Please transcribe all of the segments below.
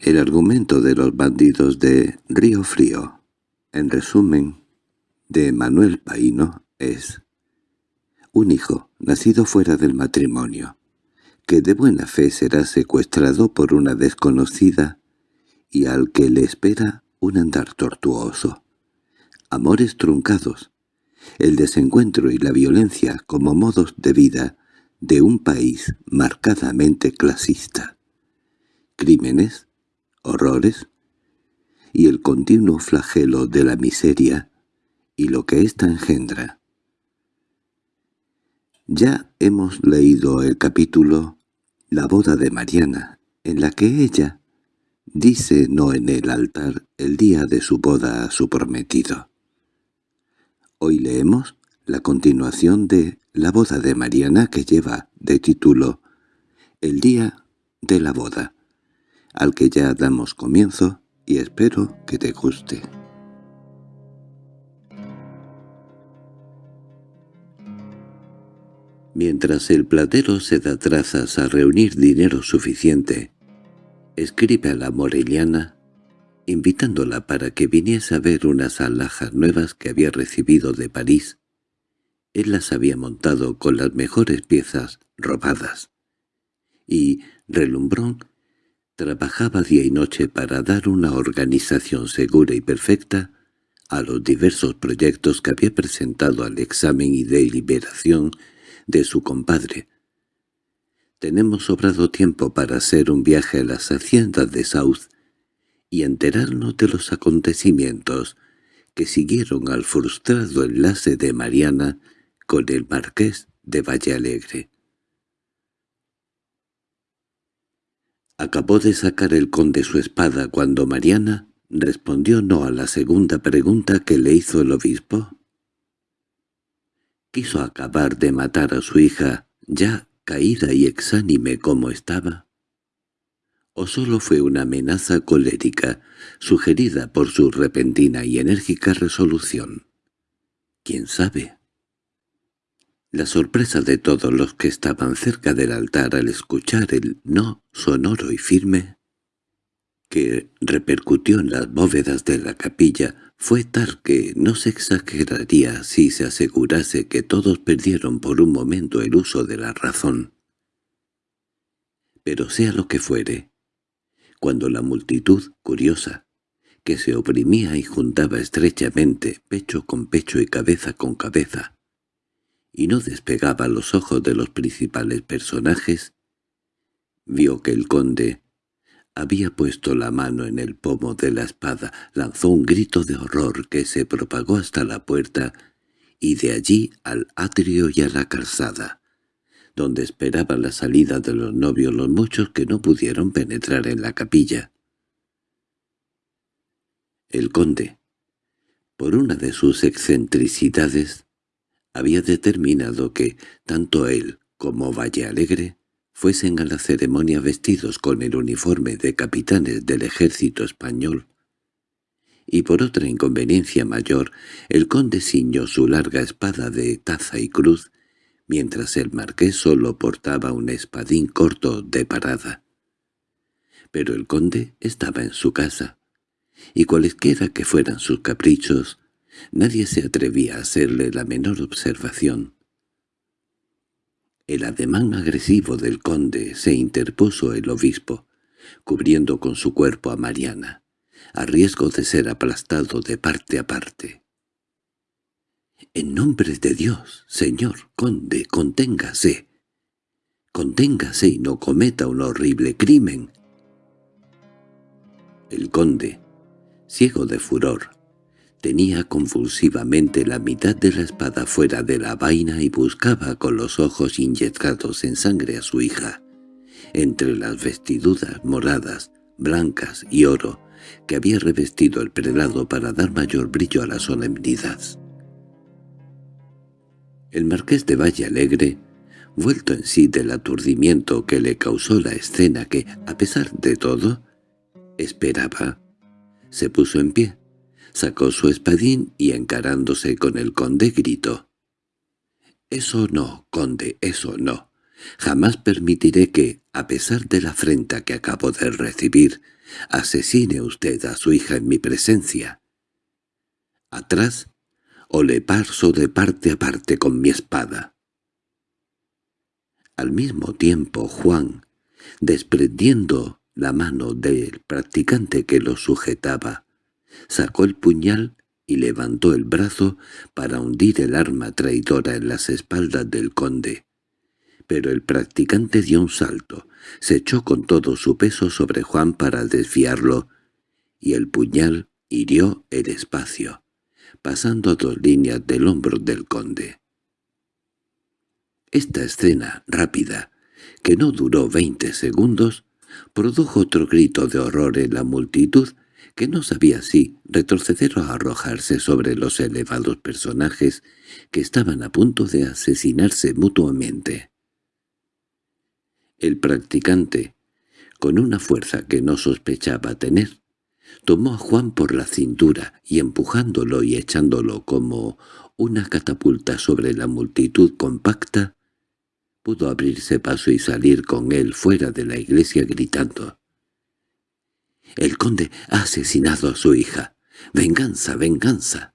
El argumento de los bandidos de Río Frío, en resumen, de Manuel Paino, es un hijo nacido fuera del matrimonio, que de buena fe será secuestrado por una desconocida y al que le espera un andar tortuoso. Amores truncados, el desencuentro y la violencia como modos de vida de un país marcadamente clasista. Crímenes, horrores y el continuo flagelo de la miseria y lo que ésta engendra. Ya hemos leído el capítulo La boda de Mariana, en la que ella dice no en el altar el día de su boda a su prometido. Hoy leemos la continuación de La boda de Mariana que lleva de título El día de la boda al que ya damos comienzo y espero que te guste. Mientras el platero se da trazas a reunir dinero suficiente, escribe a la moreliana, invitándola para que viniese a ver unas alhajas nuevas que había recibido de París. Él las había montado con las mejores piezas robadas, y Relumbrón Trabajaba día y noche para dar una organización segura y perfecta a los diversos proyectos que había presentado al examen y deliberación de su compadre. Tenemos sobrado tiempo para hacer un viaje a las haciendas de South y enterarnos de los acontecimientos que siguieron al frustrado enlace de Mariana con el marqués de Valle Alegre. Acabó de sacar el conde su espada cuando Mariana respondió no a la segunda pregunta que le hizo el obispo. ¿Quiso acabar de matar a su hija, ya caída y exánime como estaba? ¿O solo fue una amenaza colérica, sugerida por su repentina y enérgica resolución? ¿Quién sabe? La sorpresa de todos los que estaban cerca del altar al escuchar el no sonoro y firme que repercutió en las bóvedas de la capilla fue tal que no se exageraría si se asegurase que todos perdieron por un momento el uso de la razón. Pero sea lo que fuere, cuando la multitud, curiosa, que se oprimía y juntaba estrechamente, pecho con pecho y cabeza con cabeza, y no despegaba los ojos de los principales personajes, vio que el conde había puesto la mano en el pomo de la espada, lanzó un grito de horror que se propagó hasta la puerta y de allí al atrio y a la calzada, donde esperaba la salida de los novios los muchos que no pudieron penetrar en la capilla. El conde, por una de sus excentricidades, había determinado que tanto él como Valle Alegre fuesen a la ceremonia vestidos con el uniforme de capitanes del ejército español. Y por otra inconveniencia mayor, el conde ciñó su larga espada de taza y cruz, mientras el marqués solo portaba un espadín corto de parada. Pero el conde estaba en su casa, y cualesquiera que fueran sus caprichos, Nadie se atrevía a hacerle la menor observación. El ademán agresivo del conde se interpuso el obispo, cubriendo con su cuerpo a Mariana, a riesgo de ser aplastado de parte a parte. «En nombre de Dios, señor conde, conténgase. Conténgase y no cometa un horrible crimen». El conde, ciego de furor, Tenía convulsivamente la mitad de la espada fuera de la vaina y buscaba con los ojos inyectados en sangre a su hija, entre las vestiduras moradas, blancas y oro que había revestido el prelado para dar mayor brillo a la solemnidad. El marqués de Valle Alegre, vuelto en sí del aturdimiento que le causó la escena que, a pesar de todo, esperaba, se puso en pie, Sacó su espadín y encarándose con el conde gritó. «Eso no, conde, eso no. Jamás permitiré que, a pesar de la afrenta que acabo de recibir, asesine usted a su hija en mi presencia. Atrás, o le parso de parte a parte con mi espada. Al mismo tiempo Juan, desprendiendo la mano del practicante que lo sujetaba, sacó el puñal y levantó el brazo para hundir el arma traidora en las espaldas del conde. Pero el practicante dio un salto, se echó con todo su peso sobre Juan para desviarlo, y el puñal hirió el espacio, pasando dos líneas del hombro del conde. Esta escena rápida, que no duró veinte segundos, produjo otro grito de horror en la multitud que no sabía si retroceder o arrojarse sobre los elevados personajes que estaban a punto de asesinarse mutuamente. El practicante, con una fuerza que no sospechaba tener, tomó a Juan por la cintura y empujándolo y echándolo como una catapulta sobre la multitud compacta, pudo abrirse paso y salir con él fuera de la iglesia gritando el conde ha asesinado a su hija. ¡Venganza, venganza!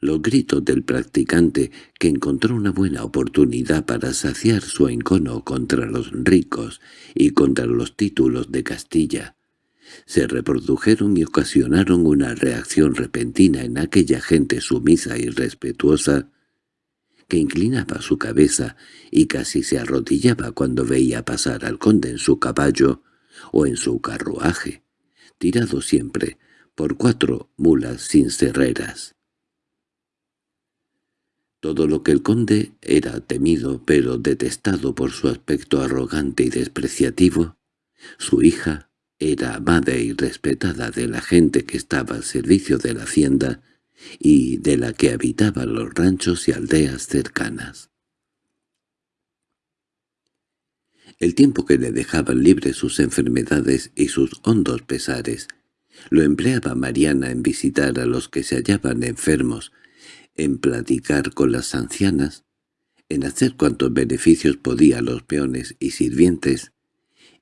Los gritos del practicante, que encontró una buena oportunidad para saciar su encono contra los ricos y contra los títulos de Castilla, se reprodujeron y ocasionaron una reacción repentina en aquella gente sumisa y respetuosa que inclinaba su cabeza y casi se arrodillaba cuando veía pasar al conde en su caballo o en su carruaje, tirado siempre por cuatro mulas sin cerreras. Todo lo que el conde era temido pero detestado por su aspecto arrogante y despreciativo, su hija era amada y respetada de la gente que estaba al servicio de la hacienda y de la que habitaban los ranchos y aldeas cercanas. El tiempo que le dejaban libre sus enfermedades y sus hondos pesares, lo empleaba Mariana en visitar a los que se hallaban enfermos, en platicar con las ancianas, en hacer cuantos beneficios podía a los peones y sirvientes,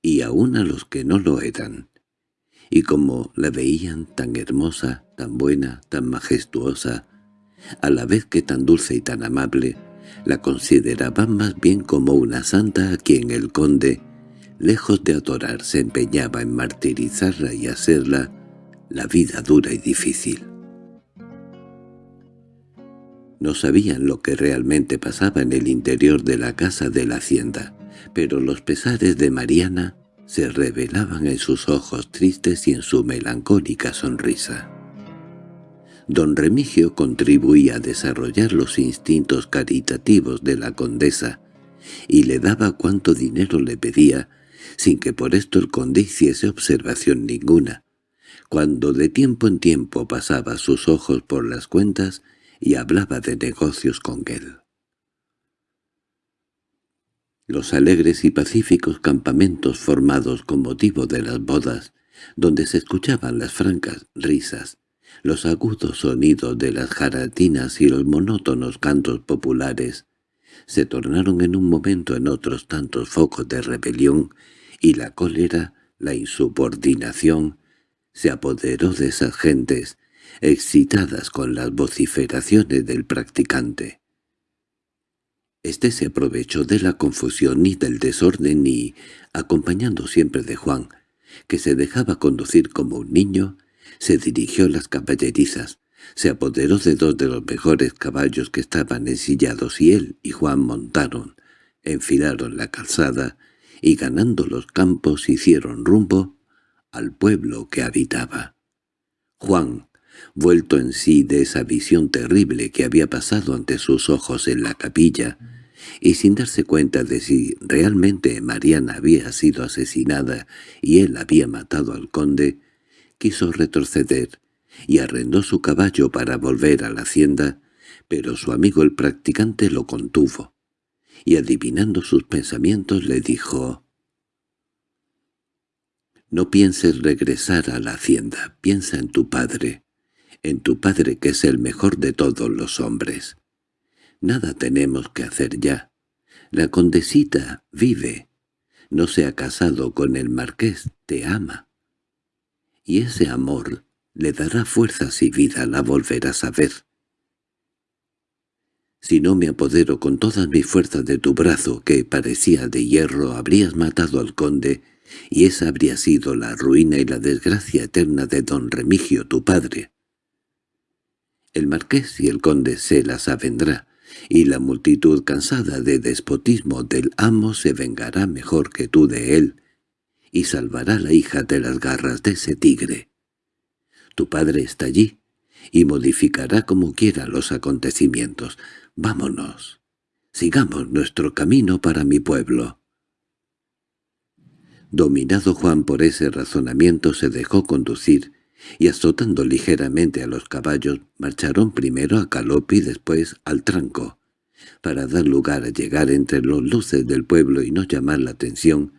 y aun a los que no lo eran. Y como la veían tan hermosa, tan buena, tan majestuosa, a la vez que tan dulce y tan amable, la consideraban más bien como una santa a quien el conde, lejos de adorar, se empeñaba en martirizarla y hacerla la vida dura y difícil. No sabían lo que realmente pasaba en el interior de la casa de la hacienda, pero los pesares de Mariana se revelaban en sus ojos tristes y en su melancólica sonrisa. Don Remigio contribuía a desarrollar los instintos caritativos de la condesa y le daba cuanto dinero le pedía, sin que por esto el conde hiciese observación ninguna, cuando de tiempo en tiempo pasaba sus ojos por las cuentas y hablaba de negocios con él. Los alegres y pacíficos campamentos formados con motivo de las bodas, donde se escuchaban las francas risas, los agudos sonidos de las jaratinas y los monótonos cantos populares se tornaron en un momento en otros tantos focos de rebelión, y la cólera, la insubordinación, se apoderó de esas gentes, excitadas con las vociferaciones del practicante. Este se aprovechó de la confusión y del desorden y, acompañando siempre de Juan, que se dejaba conducir como un niño, se dirigió a las caballerizas, se apoderó de dos de los mejores caballos que estaban ensillados y él y Juan montaron, enfilaron la calzada y ganando los campos hicieron rumbo al pueblo que habitaba. Juan, vuelto en sí de esa visión terrible que había pasado ante sus ojos en la capilla, y sin darse cuenta de si realmente Mariana había sido asesinada y él había matado al conde, quiso retroceder y arrendó su caballo para volver a la hacienda, pero su amigo el practicante lo contuvo, y adivinando sus pensamientos le dijo «No pienses regresar a la hacienda, piensa en tu padre, en tu padre que es el mejor de todos los hombres. Nada tenemos que hacer ya. La condesita vive. No se ha casado con el marqués, te ama. Y ese amor le dará fuerzas y vida, la volverás a ver. Si no me apodero con todas mis fuerzas de tu brazo, que parecía de hierro, habrías matado al conde, y esa habría sido la ruina y la desgracia eterna de don Remigio, tu padre. El marqués y el conde se las avendrá, y la multitud cansada de despotismo del amo se vengará mejor que tú de él, y salvará a la hija de las garras de ese tigre. Tu padre está allí, y modificará como quiera los acontecimientos. Vámonos. Sigamos nuestro camino para mi pueblo. Dominado Juan por ese razonamiento se dejó conducir, y azotando ligeramente a los caballos, marcharon primero a galope y después al tranco, para dar lugar a llegar entre los luces del pueblo y no llamar la atención,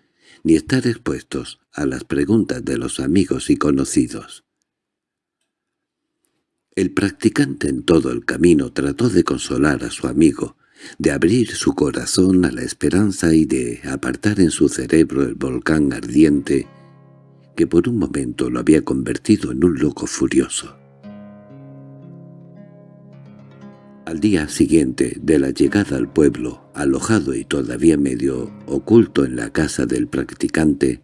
ni estar expuestos a las preguntas de los amigos y conocidos. El practicante en todo el camino trató de consolar a su amigo, de abrir su corazón a la esperanza y de apartar en su cerebro el volcán ardiente que por un momento lo había convertido en un loco furioso. Al día siguiente de la llegada al pueblo, alojado y todavía medio oculto en la casa del practicante,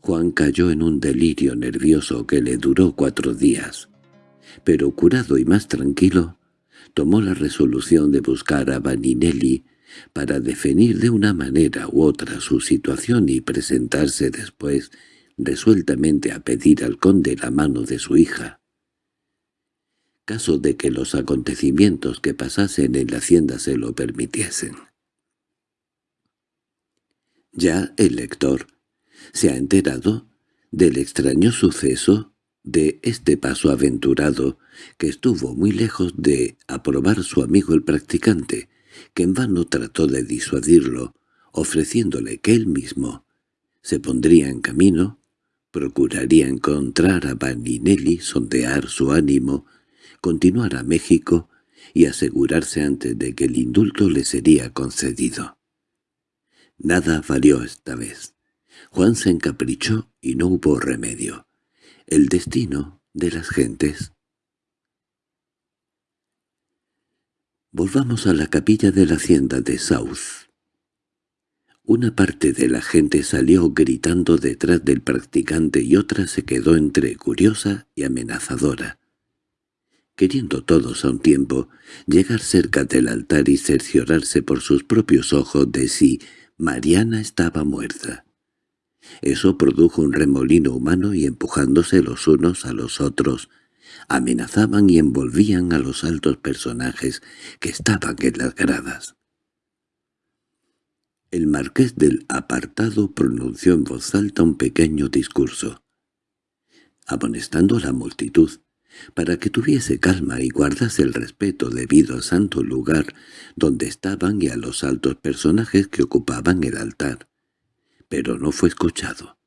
Juan cayó en un delirio nervioso que le duró cuatro días, pero curado y más tranquilo, tomó la resolución de buscar a Vaninelli para definir de una manera u otra su situación y presentarse después resueltamente a pedir al conde la mano de su hija. Caso de que los acontecimientos que pasasen en la hacienda se lo permitiesen. Ya el lector se ha enterado del extraño suceso de este paso aventurado que estuvo muy lejos de aprobar su amigo el practicante, que en vano trató de disuadirlo, ofreciéndole que él mismo se pondría en camino Procuraría encontrar a Vaninelli, sondear su ánimo, continuar a México y asegurarse antes de que el indulto le sería concedido. Nada valió esta vez. Juan se encaprichó y no hubo remedio. El destino de las gentes. Volvamos a la capilla de la hacienda de South. Una parte de la gente salió gritando detrás del practicante y otra se quedó entre curiosa y amenazadora. Queriendo todos a un tiempo llegar cerca del altar y cerciorarse por sus propios ojos de si Mariana estaba muerta. Eso produjo un remolino humano y empujándose los unos a los otros, amenazaban y envolvían a los altos personajes que estaban en las gradas. El marqués del apartado pronunció en voz alta un pequeño discurso, amonestando a la multitud, para que tuviese calma y guardase el respeto debido al santo lugar donde estaban y a los altos personajes que ocupaban el altar. Pero no fue escuchado.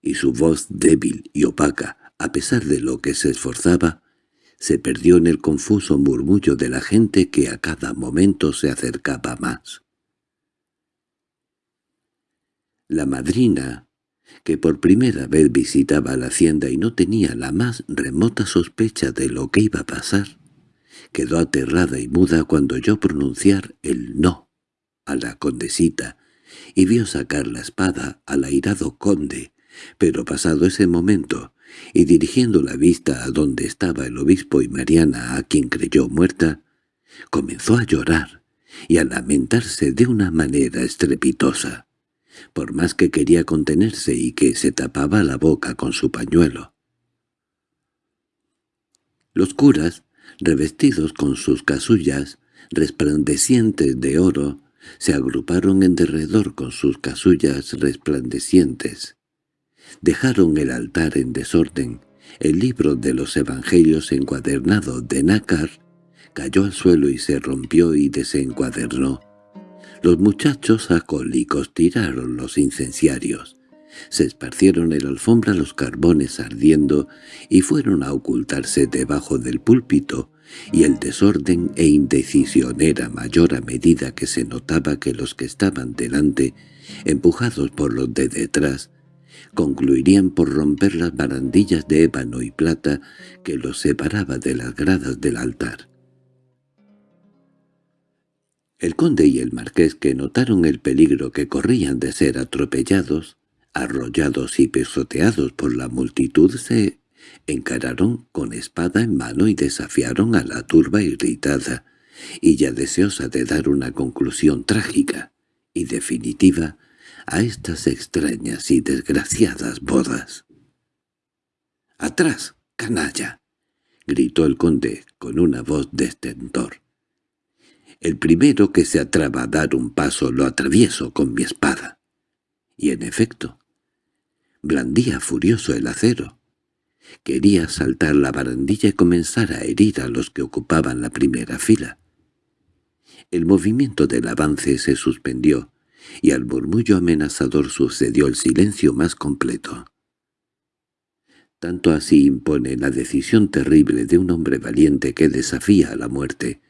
Y su voz débil y opaca, a pesar de lo que se esforzaba, se perdió en el confuso murmullo de la gente que a cada momento se acercaba más. La madrina, que por primera vez visitaba la hacienda y no tenía la más remota sospecha de lo que iba a pasar, quedó aterrada y muda cuando yo pronunciar el no a la condesita y vio sacar la espada al airado conde, pero pasado ese momento, y dirigiendo la vista a donde estaba el obispo y Mariana a quien creyó muerta, comenzó a llorar y a lamentarse de una manera estrepitosa por más que quería contenerse y que se tapaba la boca con su pañuelo. Los curas, revestidos con sus casullas, resplandecientes de oro, se agruparon en derredor con sus casullas resplandecientes. Dejaron el altar en desorden, el libro de los evangelios encuadernado de nácar cayó al suelo y se rompió y desencuadernó. Los muchachos acólicos tiraron los incenciarios. Se esparcieron en la alfombra los carbones ardiendo y fueron a ocultarse debajo del púlpito, y el desorden e indecisión era mayor a medida que se notaba que los que estaban delante, empujados por los de detrás, concluirían por romper las barandillas de ébano y plata que los separaba de las gradas del altar. El conde y el marqués que notaron el peligro que corrían de ser atropellados, arrollados y pisoteados por la multitud se encararon con espada en mano y desafiaron a la turba irritada, y ya deseosa de dar una conclusión trágica y definitiva a estas extrañas y desgraciadas bodas. —¡Atrás, canalla! —gritó el conde con una voz de. El primero que se atreva a dar un paso lo atravieso con mi espada. Y en efecto, blandía furioso el acero. Quería saltar la barandilla y comenzar a herir a los que ocupaban la primera fila. El movimiento del avance se suspendió, y al murmullo amenazador sucedió el silencio más completo. Tanto así impone la decisión terrible de un hombre valiente que desafía a la muerte,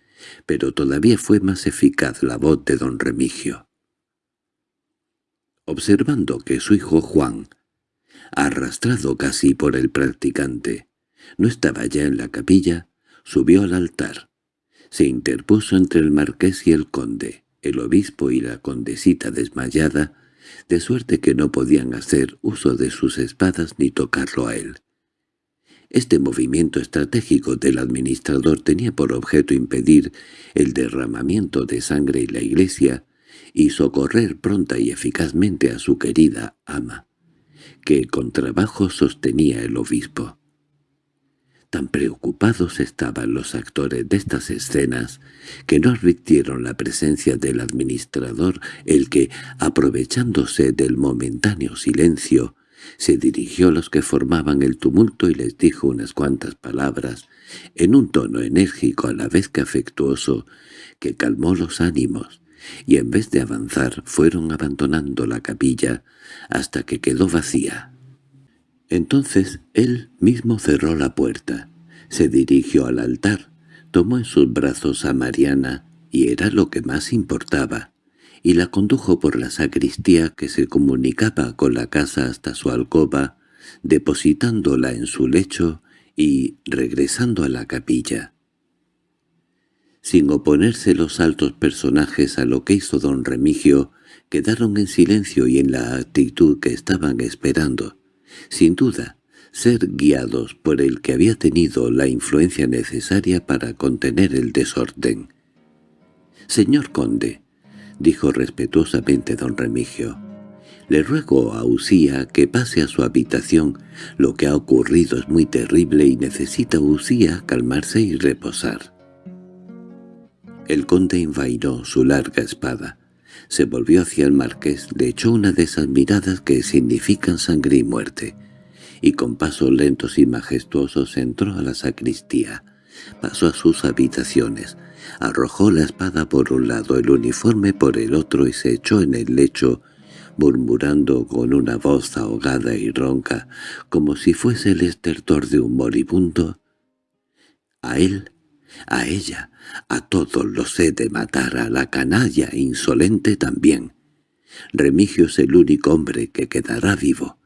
pero todavía fue más eficaz la voz de don Remigio. Observando que su hijo Juan, arrastrado casi por el practicante, no estaba ya en la capilla, subió al altar. Se interpuso entre el marqués y el conde, el obispo y la condesita desmayada, de suerte que no podían hacer uso de sus espadas ni tocarlo a él. Este movimiento estratégico del administrador tenía por objeto impedir el derramamiento de sangre en la iglesia y socorrer pronta y eficazmente a su querida ama, que con trabajo sostenía el obispo. Tan preocupados estaban los actores de estas escenas que no advirtieron la presencia del administrador, el que, aprovechándose del momentáneo silencio, se dirigió a los que formaban el tumulto y les dijo unas cuantas palabras, en un tono enérgico a la vez que afectuoso, que calmó los ánimos, y en vez de avanzar fueron abandonando la capilla hasta que quedó vacía. Entonces él mismo cerró la puerta, se dirigió al altar, tomó en sus brazos a Mariana, y era lo que más importaba, y la condujo por la sacristía que se comunicaba con la casa hasta su alcoba, depositándola en su lecho y regresando a la capilla. Sin oponerse los altos personajes a lo que hizo don Remigio, quedaron en silencio y en la actitud que estaban esperando. Sin duda, ser guiados por el que había tenido la influencia necesaria para contener el desorden. «Señor conde», —dijo respetuosamente don Remigio. —Le ruego a Usía que pase a su habitación. Lo que ha ocurrido es muy terrible y necesita Usía calmarse y reposar. El conde envainó su larga espada. Se volvió hacia el marqués, le echó una de esas miradas que significan sangre y muerte, y con pasos lentos y majestuosos entró a la sacristía. Pasó a sus habitaciones, Arrojó la espada por un lado, el uniforme por el otro y se echó en el lecho, murmurando con una voz ahogada y ronca, como si fuese el estertor de un moribundo. A él, a ella, a todos los he de matar, a la canalla insolente también. Remigio es el único hombre que quedará vivo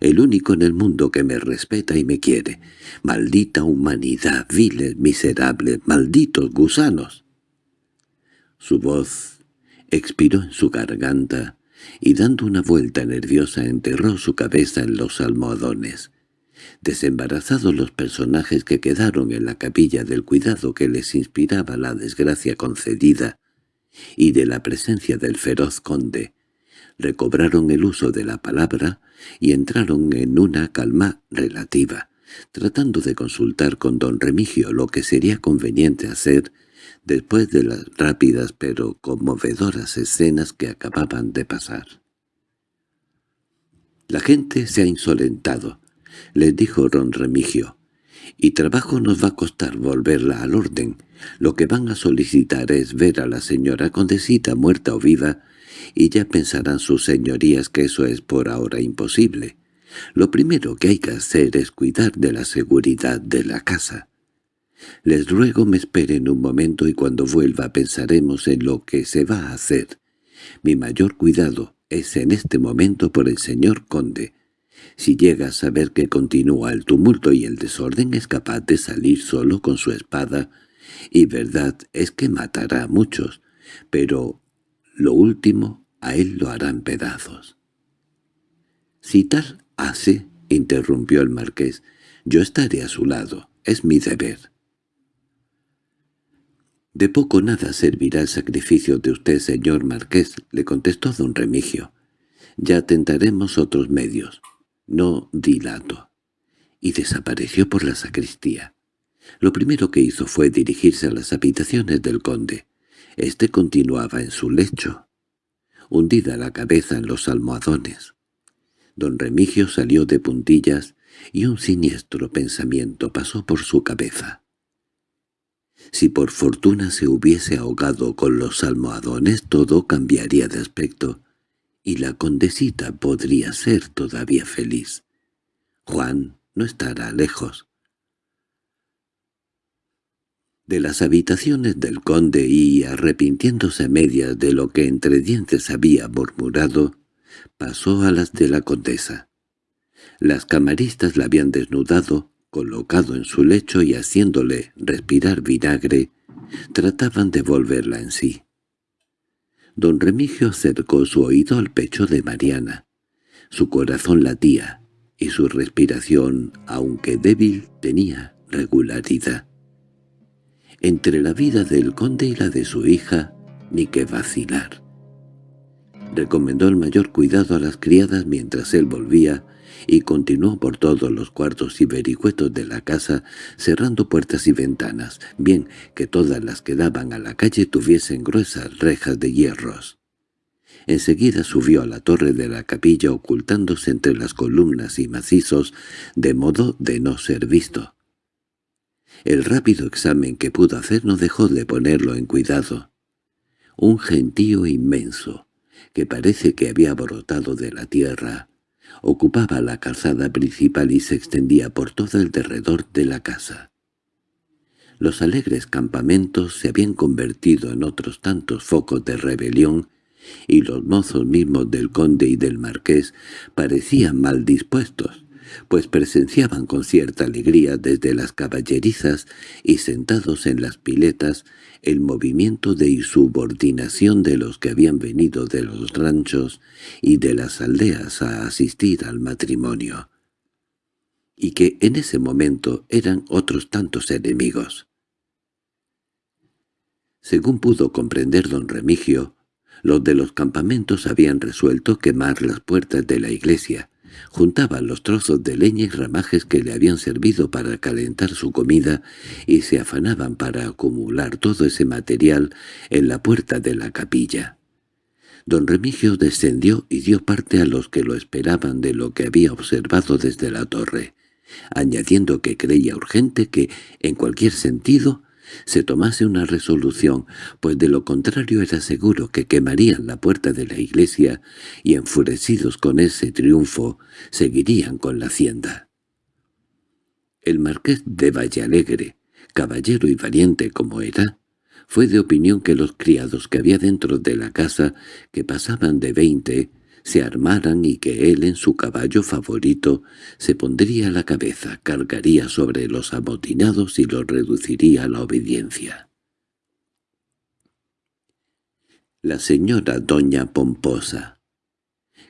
el único en el mundo que me respeta y me quiere. Maldita humanidad, viles, miserables, malditos gusanos. Su voz expiró en su garganta y dando una vuelta nerviosa enterró su cabeza en los almohadones. Desembarazados los personajes que quedaron en la capilla del cuidado que les inspiraba la desgracia concedida y de la presencia del feroz conde, recobraron el uso de la palabra y entraron en una calma relativa, tratando de consultar con don Remigio lo que sería conveniente hacer después de las rápidas pero conmovedoras escenas que acababan de pasar. «La gente se ha insolentado», les dijo don Remigio, «y trabajo nos va a costar volverla al orden. Lo que van a solicitar es ver a la señora condesita muerta o viva y ya pensarán sus señorías que eso es por ahora imposible. Lo primero que hay que hacer es cuidar de la seguridad de la casa. Les ruego me esperen un momento y cuando vuelva pensaremos en lo que se va a hacer. Mi mayor cuidado es en este momento por el señor conde. Si llega a saber que continúa el tumulto y el desorden es capaz de salir solo con su espada, y verdad es que matará a muchos, pero lo último a él lo harán pedazos. —Si tal hace —interrumpió el marqués—, yo estaré a su lado, es mi deber. —De poco nada servirá el sacrificio de usted, señor marqués —le contestó don Remigio. —Ya tentaremos otros medios. No dilato. Y desapareció por la sacristía. Lo primero que hizo fue dirigirse a las habitaciones del conde. Este continuaba en su lecho, hundida la cabeza en los almohadones. Don Remigio salió de puntillas y un siniestro pensamiento pasó por su cabeza. Si por fortuna se hubiese ahogado con los almohadones todo cambiaría de aspecto, y la condesita podría ser todavía feliz. Juan no estará lejos. De las habitaciones del conde y, arrepintiéndose a medias de lo que entre dientes había murmurado, pasó a las de la condesa. Las camaristas la habían desnudado, colocado en su lecho y haciéndole respirar vinagre, trataban de volverla en sí. Don Remigio acercó su oído al pecho de Mariana. Su corazón latía, y su respiración, aunque débil, tenía regularidad. Entre la vida del conde y la de su hija, ni que vacilar. Recomendó el mayor cuidado a las criadas mientras él volvía, y continuó por todos los cuartos y vericuetos de la casa, cerrando puertas y ventanas, bien que todas las que daban a la calle tuviesen gruesas rejas de hierros. Enseguida subió a la torre de la capilla ocultándose entre las columnas y macizos, de modo de no ser visto. El rápido examen que pudo hacer no dejó de ponerlo en cuidado. Un gentío inmenso, que parece que había brotado de la tierra, ocupaba la calzada principal y se extendía por todo el derredor de la casa. Los alegres campamentos se habían convertido en otros tantos focos de rebelión y los mozos mismos del conde y del marqués parecían mal dispuestos, pues presenciaban con cierta alegría desde las caballerizas y sentados en las piletas el movimiento de insubordinación de los que habían venido de los ranchos y de las aldeas a asistir al matrimonio, y que en ese momento eran otros tantos enemigos. Según pudo comprender don Remigio, los de los campamentos habían resuelto quemar las puertas de la iglesia, Juntaban los trozos de leña y ramajes que le habían servido para calentar su comida y se afanaban para acumular todo ese material en la puerta de la capilla. Don Remigio descendió y dio parte a los que lo esperaban de lo que había observado desde la torre, añadiendo que creía urgente que, en cualquier sentido, se tomase una resolución, pues de lo contrario era seguro que quemarían la puerta de la iglesia y enfurecidos con ese triunfo seguirían con la hacienda. El marqués de Vallalegre, caballero y valiente como era, fue de opinión que los criados que había dentro de la casa, que pasaban de veinte, se armaran y que él en su caballo favorito se pondría a la cabeza, cargaría sobre los amotinados y los reduciría a la obediencia. La señora doña Pomposa,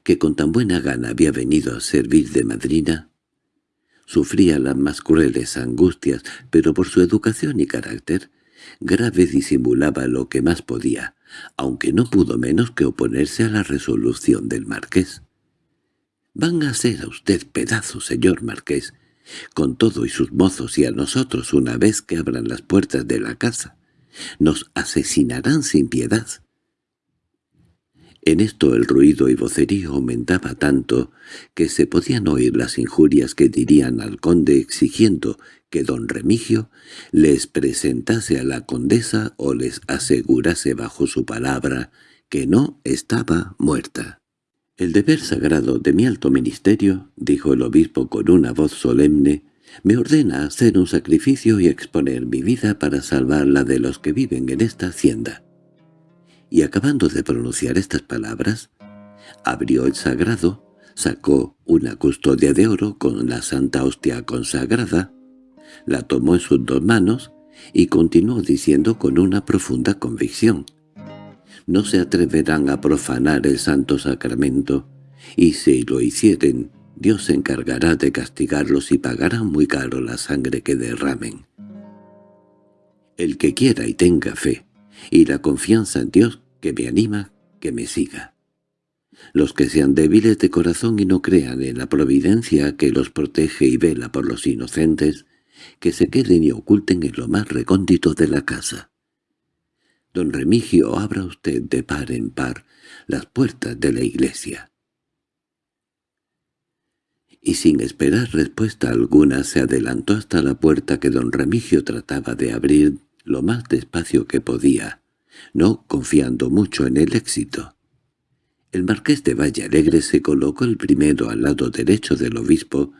que con tan buena gana había venido a servir de madrina, sufría las más crueles angustias, pero por su educación y carácter, grave disimulaba lo que más podía, aunque no pudo menos que oponerse a la resolución del marqués. «Van a ser a usted pedazo, señor marqués, con todo y sus mozos y a nosotros una vez que abran las puertas de la casa. Nos asesinarán sin piedad». En esto el ruido y vocerío aumentaba tanto que se podían oír las injurias que dirían al conde exigiendo que don Remigio les presentase a la condesa o les asegurase bajo su palabra que no estaba muerta. «El deber sagrado de mi alto ministerio», dijo el obispo con una voz solemne, Me ordena hacer un sacrificio y exponer mi vida para salvar la de los que viven en esta hacienda. Y acabando de pronunciar estas palabras, abrió el sagrado, sacó una custodia de oro con la santa hostia consagrada, la tomó en sus dos manos y continuó diciendo con una profunda convicción. No se atreverán a profanar el santo sacramento, y si lo hicieren, Dios se encargará de castigarlos y pagará muy caro la sangre que derramen. El que quiera y tenga fe, y la confianza en Dios que me anima, que me siga. Los que sean débiles de corazón y no crean en la providencia que los protege y vela por los inocentes, que se queden y oculten en lo más recóndito de la casa. Don Remigio, abra usted de par en par las puertas de la iglesia. Y sin esperar respuesta alguna se adelantó hasta la puerta que don Remigio trataba de abrir lo más despacio que podía, no confiando mucho en el éxito. El marqués de Valle Alegre se colocó el primero al lado derecho del obispo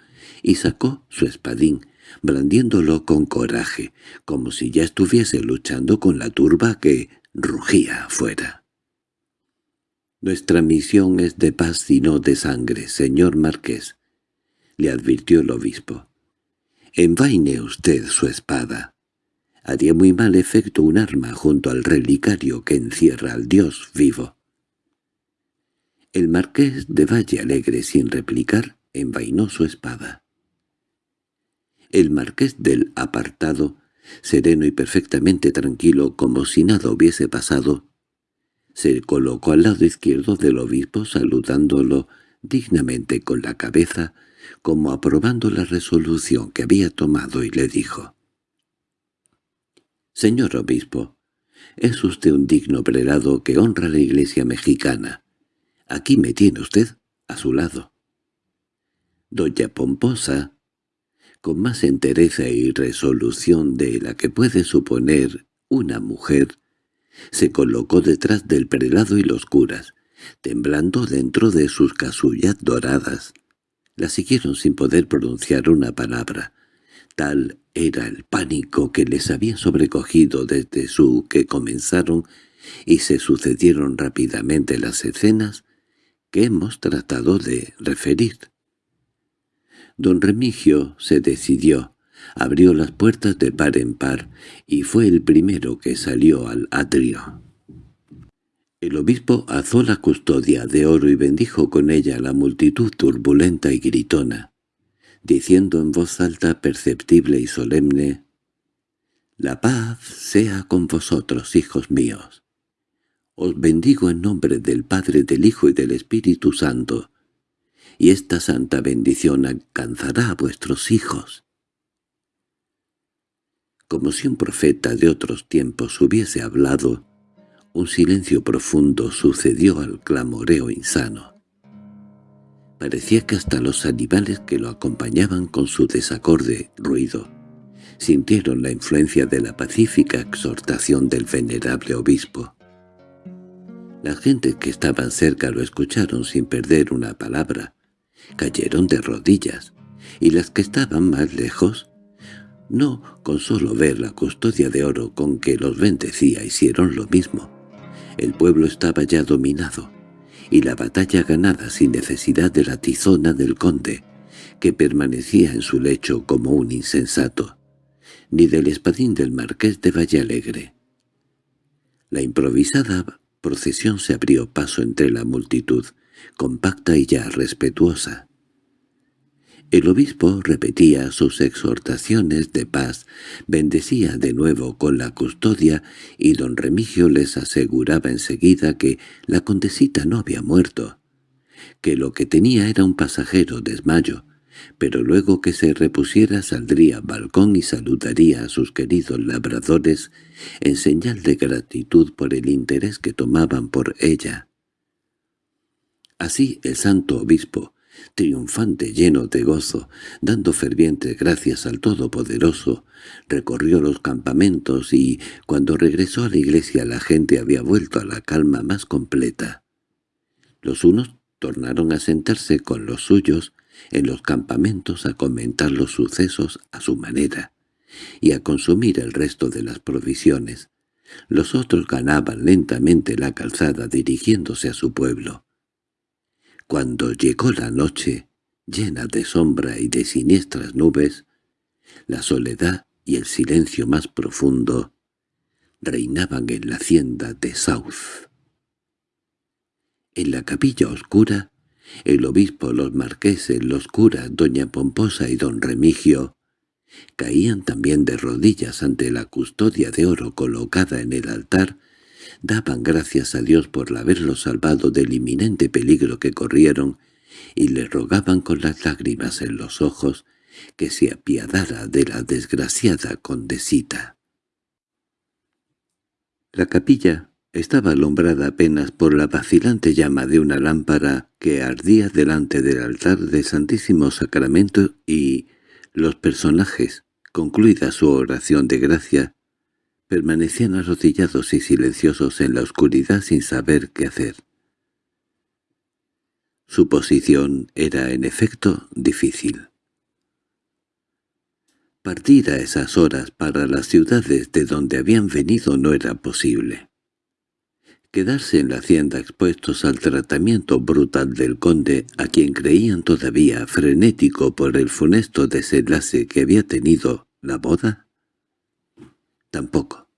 y sacó su espadín, blandiéndolo con coraje, como si ya estuviese luchando con la turba que rugía afuera. «Nuestra misión es de paz y no de sangre, señor marqués», le advirtió el obispo. «Envaine usted su espada. Haría muy mal efecto un arma junto al relicario que encierra al Dios vivo». El marqués de Valle Alegre, sin replicar, envainó su espada. El marqués del apartado, sereno y perfectamente tranquilo como si nada hubiese pasado, se colocó al lado izquierdo del obispo saludándolo dignamente con la cabeza, como aprobando la resolución que había tomado y le dijo. «Señor obispo, es usted un digno prelado que honra la iglesia mexicana. Aquí me tiene usted a su lado». Doña Pomposa, con más entereza y resolución de la que puede suponer una mujer, se colocó detrás del prelado y los curas, temblando dentro de sus casullas doradas. La siguieron sin poder pronunciar una palabra. Tal era el pánico que les había sobrecogido desde su que comenzaron y se sucedieron rápidamente las escenas que hemos tratado de referir. Don Remigio se decidió, abrió las puertas de par en par y fue el primero que salió al atrio. El obispo alzó la custodia de oro y bendijo con ella a la multitud turbulenta y gritona, diciendo en voz alta, perceptible y solemne, «La paz sea con vosotros, hijos míos. Os bendigo en nombre del Padre, del Hijo y del Espíritu Santo, y esta santa bendición alcanzará a vuestros hijos. Como si un profeta de otros tiempos hubiese hablado, un silencio profundo sucedió al clamoreo insano. Parecía que hasta los animales que lo acompañaban con su desacorde ruido sintieron la influencia de la pacífica exhortación del venerable obispo. Las gentes que estaban cerca lo escucharon sin perder una palabra, cayeron de rodillas, y las que estaban más lejos, no con solo ver la custodia de oro con que los bendecía hicieron lo mismo. El pueblo estaba ya dominado, y la batalla ganada sin necesidad de la tizona del conde, que permanecía en su lecho como un insensato, ni del espadín del marqués de Vallalegre. La improvisada procesión se abrió paso entre la multitud, compacta y ya respetuosa. El obispo repetía sus exhortaciones de paz, bendecía de nuevo con la custodia y don Remigio les aseguraba enseguida que la condesita no había muerto, que lo que tenía era un pasajero desmayo, pero luego que se repusiera saldría al balcón y saludaría a sus queridos labradores en señal de gratitud por el interés que tomaban por ella. Así el santo obispo, triunfante lleno de gozo, dando fervientes gracias al Todopoderoso, recorrió los campamentos y, cuando regresó a la iglesia la gente había vuelto a la calma más completa. Los unos tornaron a sentarse con los suyos, en los campamentos a comentar los sucesos a su manera y a consumir el resto de las provisiones. Los otros ganaban lentamente la calzada dirigiéndose a su pueblo. Cuando llegó la noche, llena de sombra y de siniestras nubes, la soledad y el silencio más profundo reinaban en la hacienda de South. En la capilla oscura, el obispo, los marqueses, los curas, doña Pomposa y don Remigio caían también de rodillas ante la custodia de oro colocada en el altar, daban gracias a Dios por haberlos salvado del inminente peligro que corrieron y le rogaban con las lágrimas en los ojos que se apiadara de la desgraciada condesita. La capilla estaba alumbrada apenas por la vacilante llama de una lámpara que ardía delante del altar del Santísimo Sacramento y los personajes, concluida su oración de gracia, permanecían arrodillados y silenciosos en la oscuridad sin saber qué hacer. Su posición era, en efecto, difícil. Partir a esas horas para las ciudades de donde habían venido no era posible. Quedarse en la hacienda expuestos al tratamiento brutal del conde, a quien creían todavía frenético por el funesto desenlace que había tenido la boda, tampoco.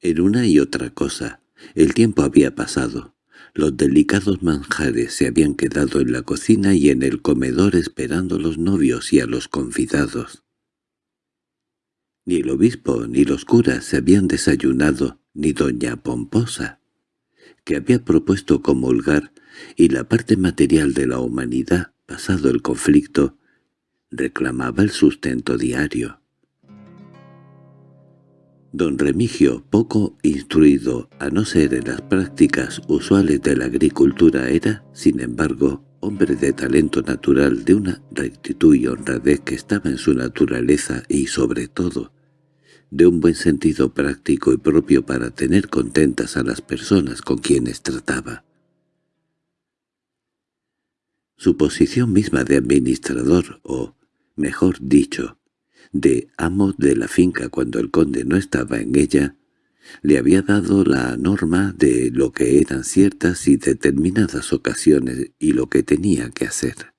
En una y otra cosa, el tiempo había pasado. Los delicados manjares se habían quedado en la cocina y en el comedor esperando a los novios y a los convidados. Ni el obispo ni los curas se habían desayunado, ni doña Pomposa, que había propuesto comulgar, y la parte material de la humanidad, pasado el conflicto, reclamaba el sustento diario. Don Remigio, poco instruido a no ser en las prácticas usuales de la agricultura, era, sin embargo, hombre de talento natural, de una rectitud y honradez que estaba en su naturaleza y, sobre todo, de un buen sentido práctico y propio para tener contentas a las personas con quienes trataba. Su posición misma de administrador, o, mejor dicho, de amo de la finca cuando el conde no estaba en ella, le había dado la norma de lo que eran ciertas y determinadas ocasiones y lo que tenía que hacer.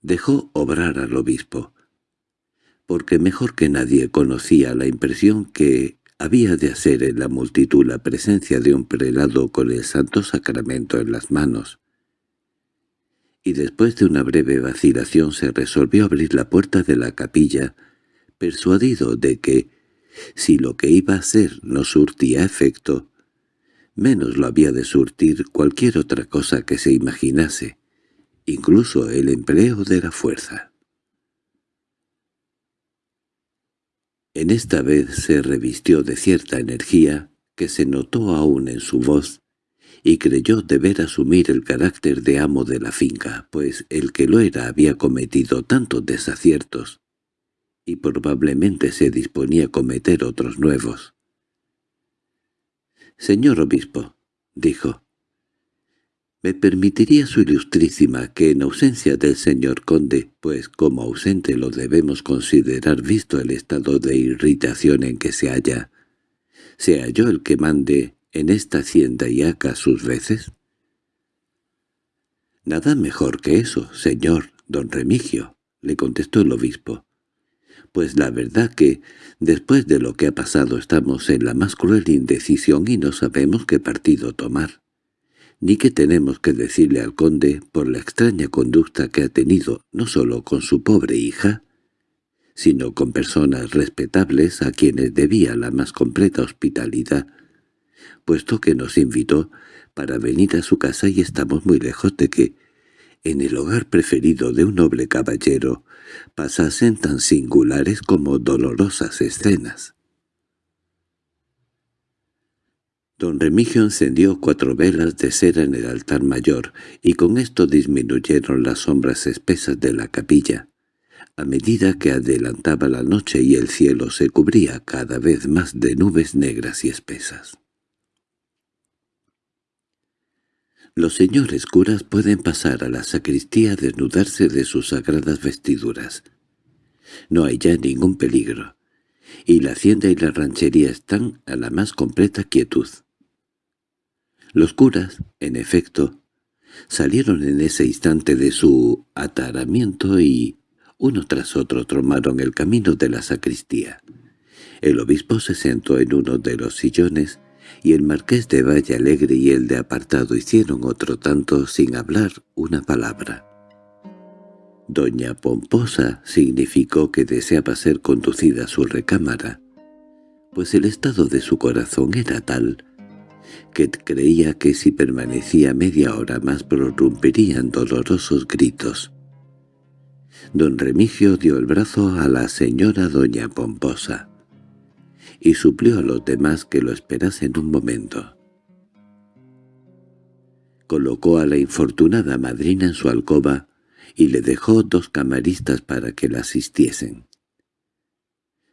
Dejó obrar al obispo, porque mejor que nadie conocía la impresión que había de hacer en la multitud la presencia de un prelado con el santo sacramento en las manos, y después de una breve vacilación se resolvió abrir la puerta de la capilla, persuadido de que, si lo que iba a hacer no surtía efecto, menos lo había de surtir cualquier otra cosa que se imaginase, incluso el empleo de la fuerza. En esta vez se revistió de cierta energía que se notó aún en su voz y creyó deber asumir el carácter de amo de la finca, pues el que lo era había cometido tantos desaciertos, y probablemente se disponía a cometer otros nuevos. «Señor obispo», dijo, «¿me permitiría su ilustrísima que en ausencia del señor conde, pues como ausente lo debemos considerar visto el estado de irritación en que se halla, sea yo el que mande en esta hacienda y acá sus veces? —Nada mejor que eso, señor don Remigio —le contestó el obispo—. Pues la verdad que, después de lo que ha pasado, estamos en la más cruel indecisión y no sabemos qué partido tomar, ni qué tenemos que decirle al conde por la extraña conducta que ha tenido no solo con su pobre hija, sino con personas respetables a quienes debía la más completa hospitalidad, puesto que nos invitó para venir a su casa y estamos muy lejos de que, en el hogar preferido de un noble caballero, pasasen tan singulares como dolorosas escenas. Don Remigio encendió cuatro velas de cera en el altar mayor, y con esto disminuyeron las sombras espesas de la capilla, a medida que adelantaba la noche y el cielo se cubría cada vez más de nubes negras y espesas. Los señores curas pueden pasar a la sacristía a desnudarse de sus sagradas vestiduras. No hay ya ningún peligro, y la hacienda y la ranchería están a la más completa quietud. Los curas, en efecto, salieron en ese instante de su ataramiento y, uno tras otro, tomaron el camino de la sacristía. El obispo se sentó en uno de los sillones y el marqués de Valle Alegre y el de Apartado hicieron otro tanto sin hablar una palabra. Doña Pomposa significó que deseaba ser conducida a su recámara, pues el estado de su corazón era tal que creía que si permanecía media hora más prorrumpirían dolorosos gritos. Don Remigio dio el brazo a la señora doña Pomposa y suplió a los demás que lo esperasen un momento. Colocó a la infortunada madrina en su alcoba y le dejó dos camaristas para que la asistiesen.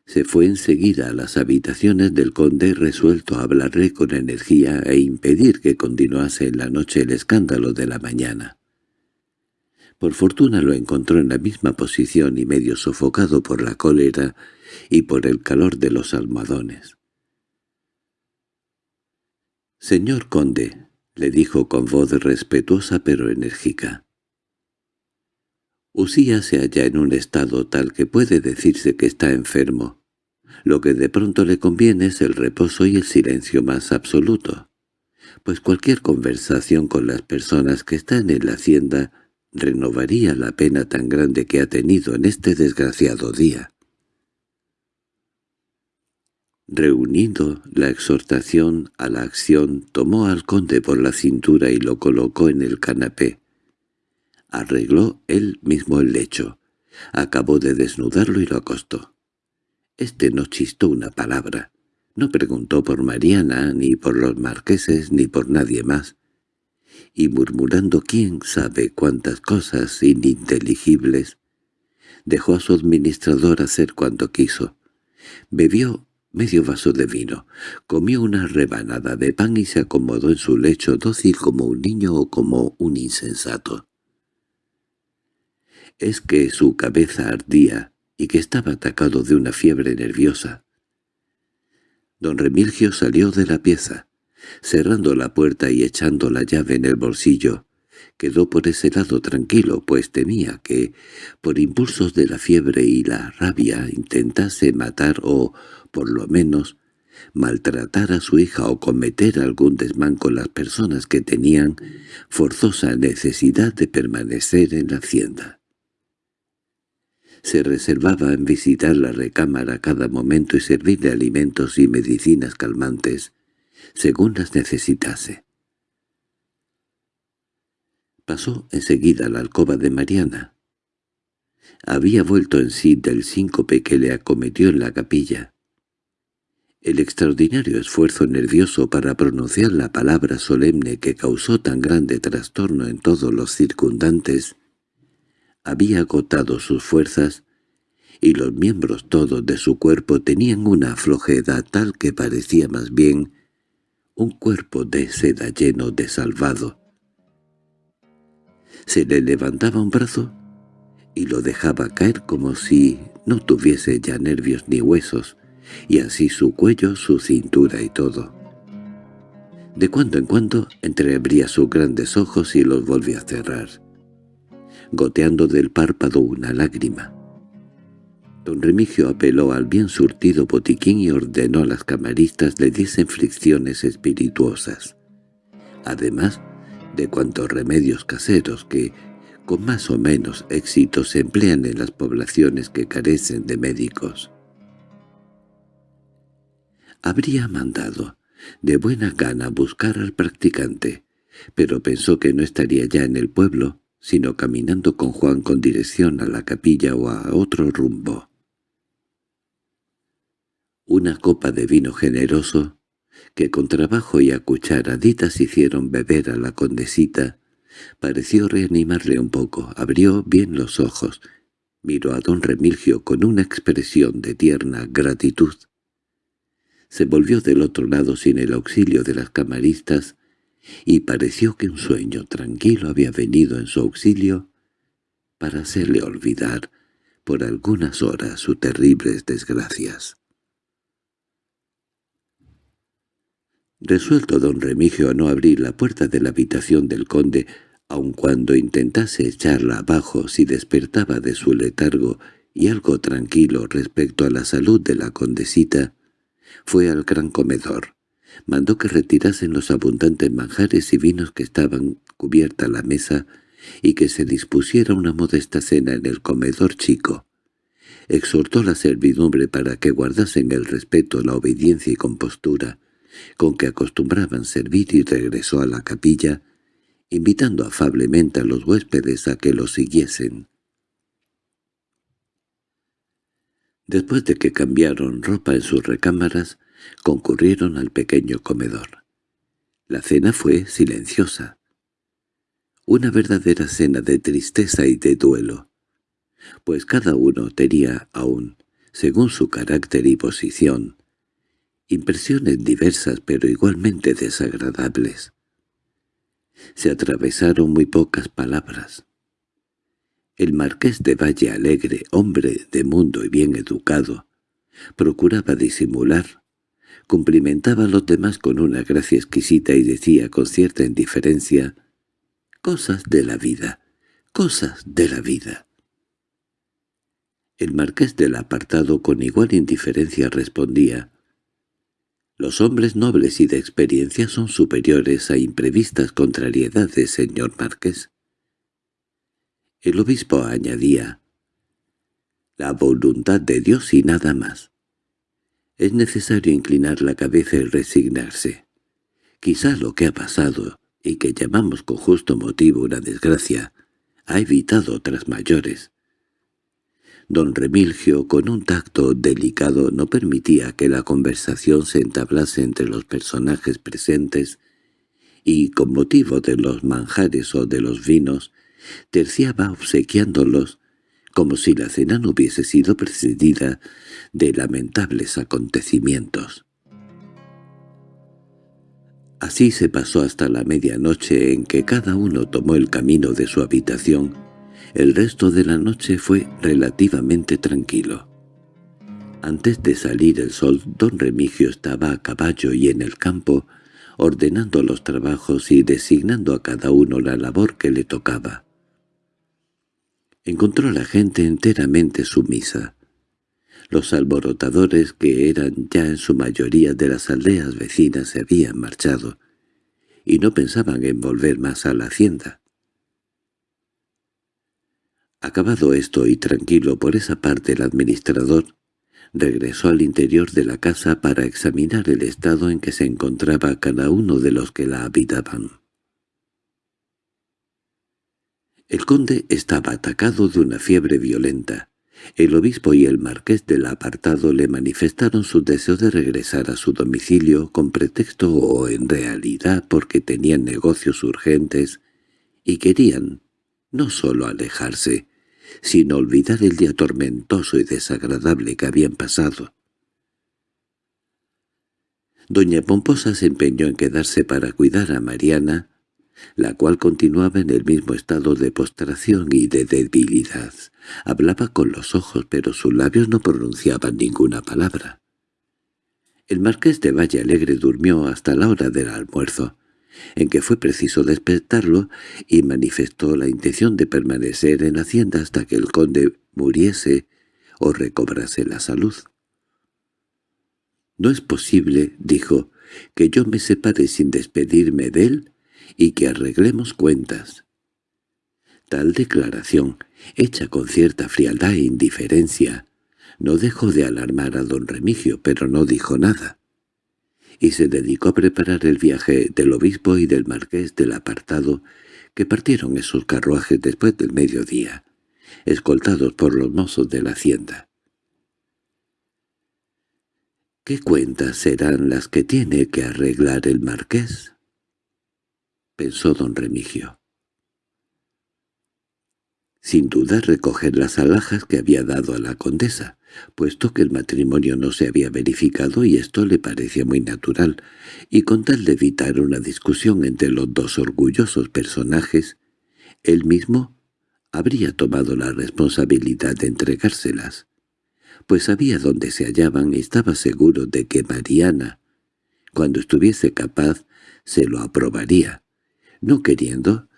Se fue enseguida a las habitaciones del conde resuelto a hablarle con energía e impedir que continuase en la noche el escándalo de la mañana. Por fortuna lo encontró en la misma posición y medio sofocado por la cólera y por el calor de los almohadones. «Señor conde», le dijo con voz respetuosa pero enérgica. Usía se halla en un estado tal que puede decirse que está enfermo. Lo que de pronto le conviene es el reposo y el silencio más absoluto, pues cualquier conversación con las personas que están en la hacienda renovaría la pena tan grande que ha tenido en este desgraciado día. Reuniendo la exhortación a la acción, tomó al conde por la cintura y lo colocó en el canapé. Arregló él mismo el lecho. Acabó de desnudarlo y lo acostó. Este no chistó una palabra. No preguntó por Mariana, ni por los marqueses, ni por nadie más. Y murmurando quién sabe cuántas cosas ininteligibles, dejó a su administrador hacer cuanto quiso. Bebió medio vaso de vino, comió una rebanada de pan y se acomodó en su lecho dócil como un niño o como un insensato. Es que su cabeza ardía y que estaba atacado de una fiebre nerviosa. Don Remilgio salió de la pieza, cerrando la puerta y echando la llave en el bolsillo. Quedó por ese lado tranquilo, pues temía que, por impulsos de la fiebre y la rabia, intentase matar o por lo menos, maltratar a su hija o cometer algún desmán con las personas que tenían forzosa necesidad de permanecer en la hacienda. Se reservaba en visitar la recámara cada momento y servirle alimentos y medicinas calmantes, según las necesitase. Pasó enseguida a la alcoba de Mariana. Había vuelto en sí del síncope que le acometió en la capilla. El extraordinario esfuerzo nervioso para pronunciar la palabra solemne que causó tan grande trastorno en todos los circundantes había agotado sus fuerzas y los miembros todos de su cuerpo tenían una flojedad tal que parecía más bien un cuerpo de seda lleno de salvado. Se le levantaba un brazo y lo dejaba caer como si no tuviese ya nervios ni huesos, y así su cuello, su cintura y todo. De cuando en cuando entreabría sus grandes ojos y los volvía a cerrar, goteando del párpado una lágrima. Don Remigio apeló al bien surtido botiquín y ordenó a las camaristas le diesen fricciones espirituosas, además de cuantos remedios caseros que, con más o menos éxito, se emplean en las poblaciones que carecen de médicos habría mandado de buena gana buscar al practicante, pero pensó que no estaría ya en el pueblo, sino caminando con Juan con dirección a la capilla o a otro rumbo. Una copa de vino generoso, que con trabajo y a cucharaditas hicieron beber a la condesita, pareció reanimarle un poco, abrió bien los ojos, miró a don Remilgio con una expresión de tierna gratitud. Se volvió del otro lado sin el auxilio de las camaristas y pareció que un sueño tranquilo había venido en su auxilio para hacerle olvidar por algunas horas sus terribles desgracias. Resuelto don Remigio a no abrir la puerta de la habitación del conde, aun cuando intentase echarla abajo si despertaba de su letargo y algo tranquilo respecto a la salud de la condesita, fue al gran comedor. Mandó que retirasen los abundantes manjares y vinos que estaban cubierta la mesa y que se dispusiera una modesta cena en el comedor chico. Exhortó la servidumbre para que guardasen el respeto, la obediencia y compostura con que acostumbraban servir y regresó a la capilla, invitando afablemente a los huéspedes a que lo siguiesen. Después de que cambiaron ropa en sus recámaras, concurrieron al pequeño comedor. La cena fue silenciosa. Una verdadera cena de tristeza y de duelo, pues cada uno tenía aún, según su carácter y posición, impresiones diversas pero igualmente desagradables. Se atravesaron muy pocas palabras. El marqués de Valle Alegre, hombre de mundo y bien educado, procuraba disimular, cumplimentaba a los demás con una gracia exquisita y decía con cierta indiferencia «cosas de la vida, cosas de la vida». El marqués del apartado con igual indiferencia respondía «Los hombres nobles y de experiencia son superiores a imprevistas contrariedades, señor marqués». El obispo añadía «La voluntad de Dios y nada más». Es necesario inclinar la cabeza y resignarse. Quizá lo que ha pasado, y que llamamos con justo motivo una desgracia, ha evitado otras mayores. Don Remilgio, con un tacto delicado, no permitía que la conversación se entablase entre los personajes presentes y, con motivo de los manjares o de los vinos, terciaba obsequiándolos como si la cena no hubiese sido precedida de lamentables acontecimientos. Así se pasó hasta la medianoche en que cada uno tomó el camino de su habitación. El resto de la noche fue relativamente tranquilo. Antes de salir el sol, don Remigio estaba a caballo y en el campo, ordenando los trabajos y designando a cada uno la labor que le tocaba. Encontró a la gente enteramente sumisa. Los alborotadores, que eran ya en su mayoría de las aldeas vecinas, se habían marchado, y no pensaban en volver más a la hacienda. Acabado esto y tranquilo por esa parte el administrador, regresó al interior de la casa para examinar el estado en que se encontraba cada uno de los que la habitaban. El conde estaba atacado de una fiebre violenta. El obispo y el marqués del apartado le manifestaron su deseo de regresar a su domicilio con pretexto o en realidad porque tenían negocios urgentes y querían no sólo alejarse, sino olvidar el día tormentoso y desagradable que habían pasado. Doña Pomposa se empeñó en quedarse para cuidar a Mariana, la cual continuaba en el mismo estado de postración y de debilidad. Hablaba con los ojos, pero sus labios no pronunciaban ninguna palabra. El marqués de Valle Alegre durmió hasta la hora del almuerzo, en que fue preciso despertarlo, y manifestó la intención de permanecer en hacienda hasta que el conde muriese o recobrase la salud. «No es posible», dijo, «que yo me separe sin despedirme de él y que arreglemos cuentas. Tal declaración, hecha con cierta frialdad e indiferencia, no dejó de alarmar a don Remigio, pero no dijo nada, y se dedicó a preparar el viaje del obispo y del marqués del apartado, que partieron esos carruajes después del mediodía, escoltados por los mozos de la hacienda. ¿Qué cuentas serán las que tiene que arreglar el marqués? pensó don Remigio. Sin duda recoger las alhajas que había dado a la condesa, puesto que el matrimonio no se había verificado y esto le parecía muy natural, y con tal de evitar una discusión entre los dos orgullosos personajes, él mismo habría tomado la responsabilidad de entregárselas, pues sabía dónde se hallaban y estaba seguro de que Mariana, cuando estuviese capaz, se lo aprobaría, no queriendo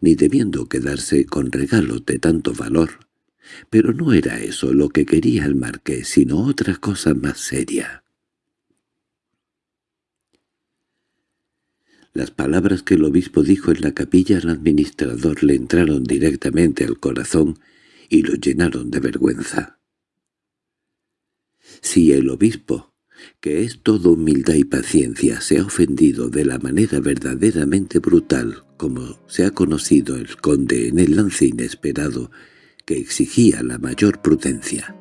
ni debiendo quedarse con regalos de tanto valor. Pero no era eso lo que quería el marqués, sino otra cosa más seria. Las palabras que el obispo dijo en la capilla al administrador le entraron directamente al corazón y lo llenaron de vergüenza. Si el obispo, que es todo humildad y paciencia, se ha ofendido de la manera verdaderamente brutal como se ha conocido el conde en el lance inesperado que exigía la mayor prudencia.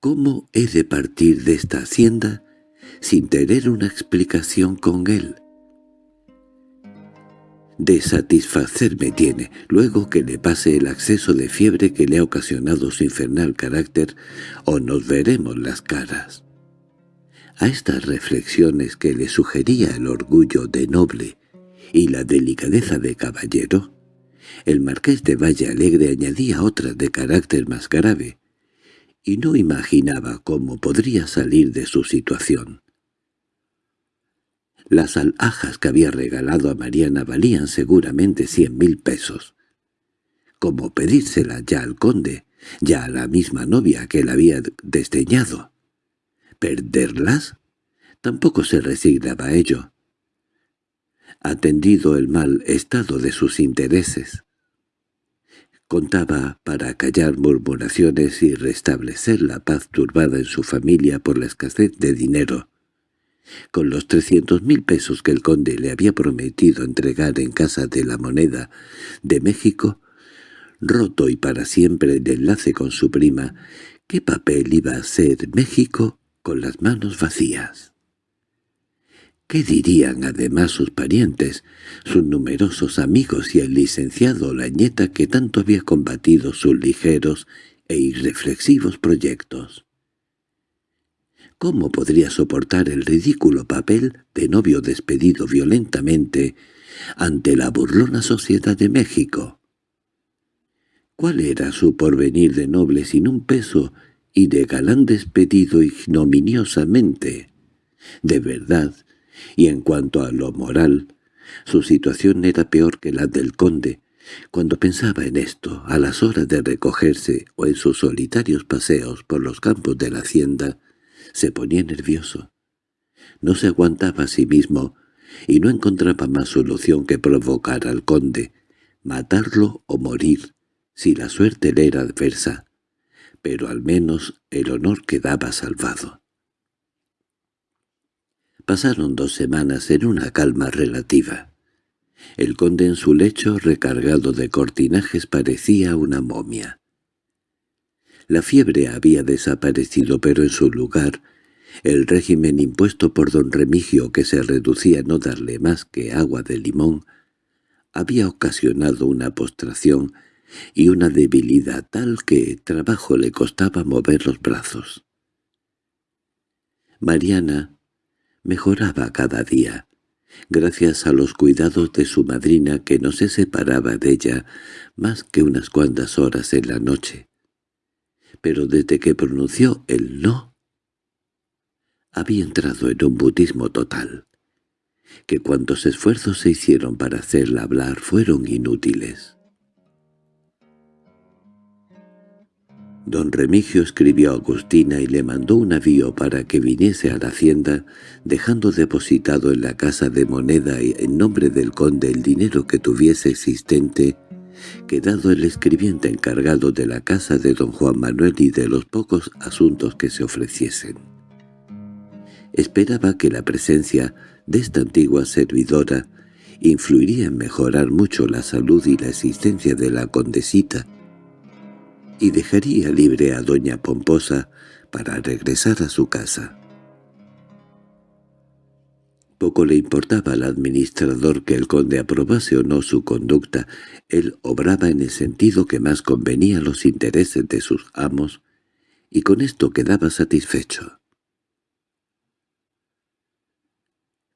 ¿Cómo he de partir de esta hacienda sin tener una explicación con él? De satisfacerme tiene, luego que le pase el acceso de fiebre que le ha ocasionado su infernal carácter, o nos veremos las caras. A estas reflexiones que le sugería el orgullo de noble y la delicadeza de caballero, el marqués de Valle Alegre añadía otras de carácter más grave, y no imaginaba cómo podría salir de su situación. Las alhajas que había regalado a Mariana valían seguramente cien mil pesos. ¿Cómo pedírselas ya al conde, ya a la misma novia que la había desdeñado? ¿Perderlas? Tampoco se resignaba a ello. Atendido el mal estado de sus intereses, contaba para callar murmuraciones y restablecer la paz turbada en su familia por la escasez de dinero. Con los trescientos mil pesos que el conde le había prometido entregar en casa de la moneda de México, roto y para siempre el enlace con su prima, ¿qué papel iba a ser México con las manos vacías? ¿Qué dirían además sus parientes, sus numerosos amigos y el licenciado Lañeta que tanto había combatido sus ligeros e irreflexivos proyectos? ¿Cómo podría soportar el ridículo papel de novio despedido violentamente ante la burlona sociedad de México? ¿Cuál era su porvenir de noble sin un peso y de galán despedido ignominiosamente? De verdad, y en cuanto a lo moral, su situación era peor que la del conde. Cuando pensaba en esto, a las horas de recogerse o en sus solitarios paseos por los campos de la hacienda, se ponía nervioso. No se aguantaba a sí mismo y no encontraba más solución que provocar al conde, matarlo o morir, si la suerte le era adversa, pero al menos el honor quedaba salvado. Pasaron dos semanas en una calma relativa. El conde en su lecho, recargado de cortinajes, parecía una momia. La fiebre había desaparecido, pero en su lugar, el régimen impuesto por don Remigio, que se reducía a no darle más que agua de limón, había ocasionado una postración y una debilidad tal que trabajo le costaba mover los brazos. Mariana, mejoraba cada día, gracias a los cuidados de su madrina que no se separaba de ella más que unas cuantas horas en la noche. Pero desde que pronunció el no, había entrado en un budismo total, que cuantos esfuerzos se hicieron para hacerla hablar fueron inútiles. Don Remigio escribió a Agustina y le mandó un avío para que viniese a la hacienda, dejando depositado en la casa de moneda y en nombre del conde el dinero que tuviese existente, quedado el escribiente encargado de la casa de don Juan Manuel y de los pocos asuntos que se ofreciesen. Esperaba que la presencia de esta antigua servidora influiría en mejorar mucho la salud y la existencia de la condesita, y dejaría libre a doña Pomposa para regresar a su casa. Poco le importaba al administrador que el conde aprobase o no su conducta, él obraba en el sentido que más convenía a los intereses de sus amos y con esto quedaba satisfecho.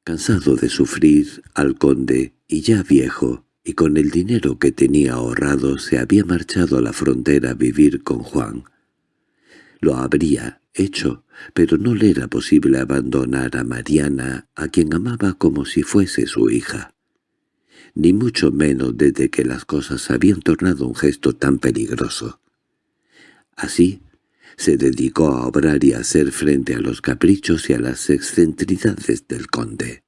Cansado de sufrir al conde, y ya viejo, y con el dinero que tenía ahorrado se había marchado a la frontera a vivir con Juan. Lo habría hecho, pero no le era posible abandonar a Mariana, a quien amaba como si fuese su hija. Ni mucho menos desde que las cosas habían tornado un gesto tan peligroso. Así, se dedicó a obrar y a hacer frente a los caprichos y a las excentricidades del conde.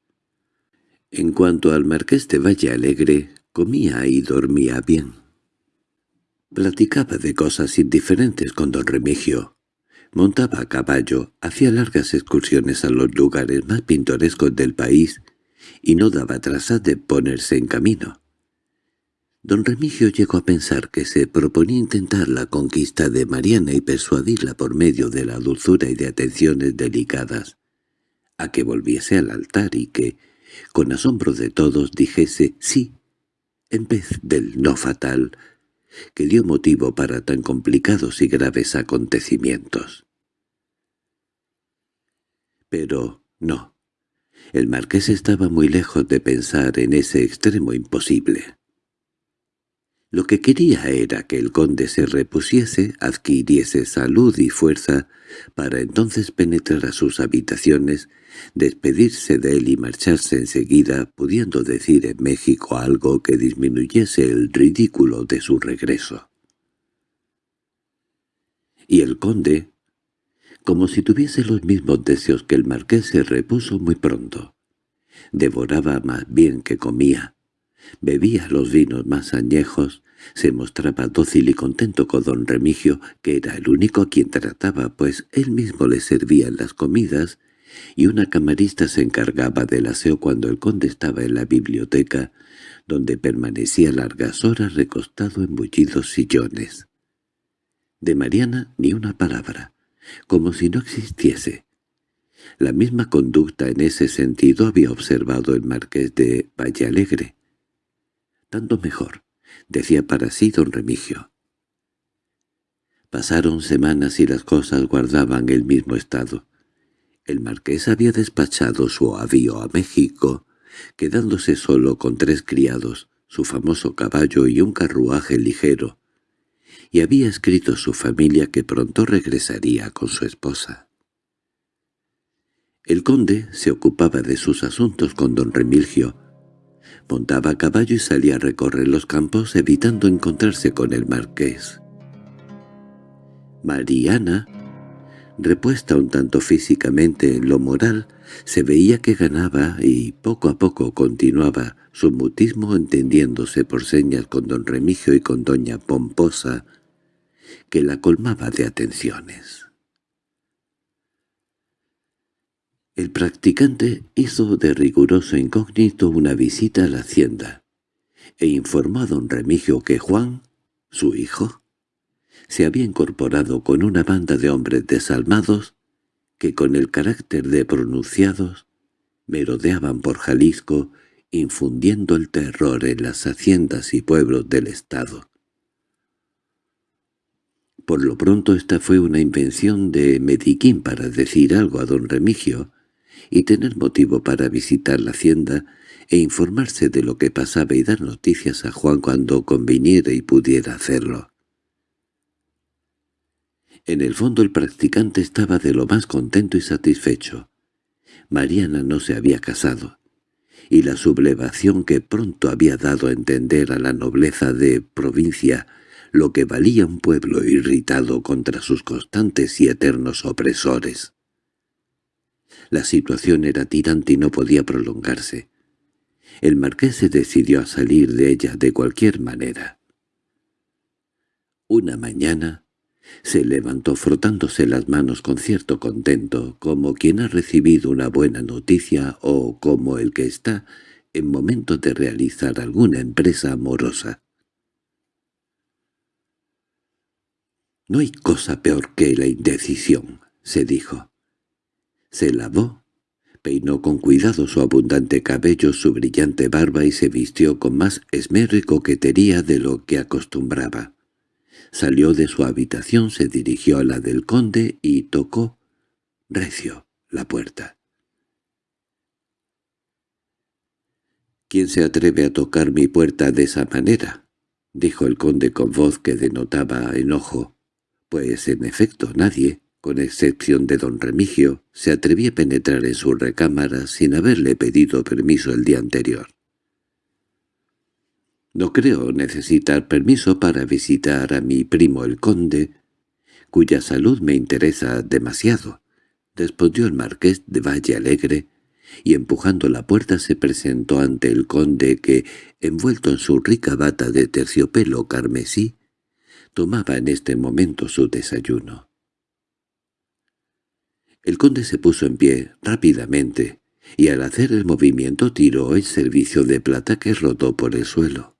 En cuanto al marqués de Valle Alegre, comía y dormía bien. Platicaba de cosas indiferentes con don Remigio. Montaba a caballo, hacía largas excursiones a los lugares más pintorescos del país y no daba trazas de ponerse en camino. Don Remigio llegó a pensar que se proponía intentar la conquista de Mariana y persuadirla por medio de la dulzura y de atenciones delicadas, a que volviese al altar y que, con asombro de todos, dijese sí, en vez del no fatal, que dio motivo para tan complicados y graves acontecimientos. Pero no, el marqués estaba muy lejos de pensar en ese extremo imposible. Lo que quería era que el conde se repusiese, adquiriese salud y fuerza, para entonces penetrar a sus habitaciones, despedirse de él y marcharse enseguida, pudiendo decir en México algo que disminuyese el ridículo de su regreso. Y el conde, como si tuviese los mismos deseos que el marqués, se repuso muy pronto. Devoraba más bien que comía, Bebía los vinos más añejos, se mostraba dócil y contento con don Remigio, que era el único a quien trataba, pues él mismo le servía las comidas, y una camarista se encargaba del aseo cuando el conde estaba en la biblioteca, donde permanecía largas horas recostado en bullidos sillones. De Mariana ni una palabra, como si no existiese. La misma conducta en ese sentido había observado el marqués de Vallealegre tanto mejor, decía para sí don Remigio. Pasaron semanas y las cosas guardaban el mismo estado. El marqués había despachado su avío a México, quedándose solo con tres criados, su famoso caballo y un carruaje ligero, y había escrito a su familia que pronto regresaría con su esposa. El conde se ocupaba de sus asuntos con don Remigio, Montaba a caballo y salía a recorrer los campos evitando encontrarse con el marqués. Mariana, repuesta un tanto físicamente en lo moral, se veía que ganaba y poco a poco continuaba su mutismo entendiéndose por señas con don Remigio y con doña Pomposa, que la colmaba de atenciones. El practicante hizo de riguroso incógnito una visita a la hacienda, e informó a don Remigio que Juan, su hijo, se había incorporado con una banda de hombres desalmados que con el carácter de pronunciados merodeaban por Jalisco infundiendo el terror en las haciendas y pueblos del estado. Por lo pronto esta fue una invención de Mediquín para decir algo a don Remigio, y tener motivo para visitar la hacienda e informarse de lo que pasaba y dar noticias a Juan cuando conviniera y pudiera hacerlo. En el fondo el practicante estaba de lo más contento y satisfecho. Mariana no se había casado, y la sublevación que pronto había dado a entender a la nobleza de provincia lo que valía un pueblo irritado contra sus constantes y eternos opresores. La situación era tirante y no podía prolongarse. El marqués se decidió a salir de ella de cualquier manera. Una mañana se levantó frotándose las manos con cierto contento, como quien ha recibido una buena noticia o como el que está en momento de realizar alguna empresa amorosa. «No hay cosa peor que la indecisión», se dijo. Se lavó, peinó con cuidado su abundante cabello, su brillante barba y se vistió con más esmero y coquetería de lo que acostumbraba. Salió de su habitación, se dirigió a la del conde y tocó, recio, la puerta. —¿Quién se atreve a tocar mi puerta de esa manera? —dijo el conde con voz que denotaba enojo. Pues en efecto nadie, con excepción de don Remigio, se atrevía a penetrar en su recámara sin haberle pedido permiso el día anterior. No creo necesitar permiso para visitar a mi primo el conde, cuya salud me interesa demasiado, respondió el marqués de Valle Alegre, y empujando la puerta se presentó ante el conde que, envuelto en su rica bata de terciopelo carmesí, tomaba en este momento su desayuno. El conde se puso en pie rápidamente, y al hacer el movimiento tiró el servicio de plata que rodó por el suelo.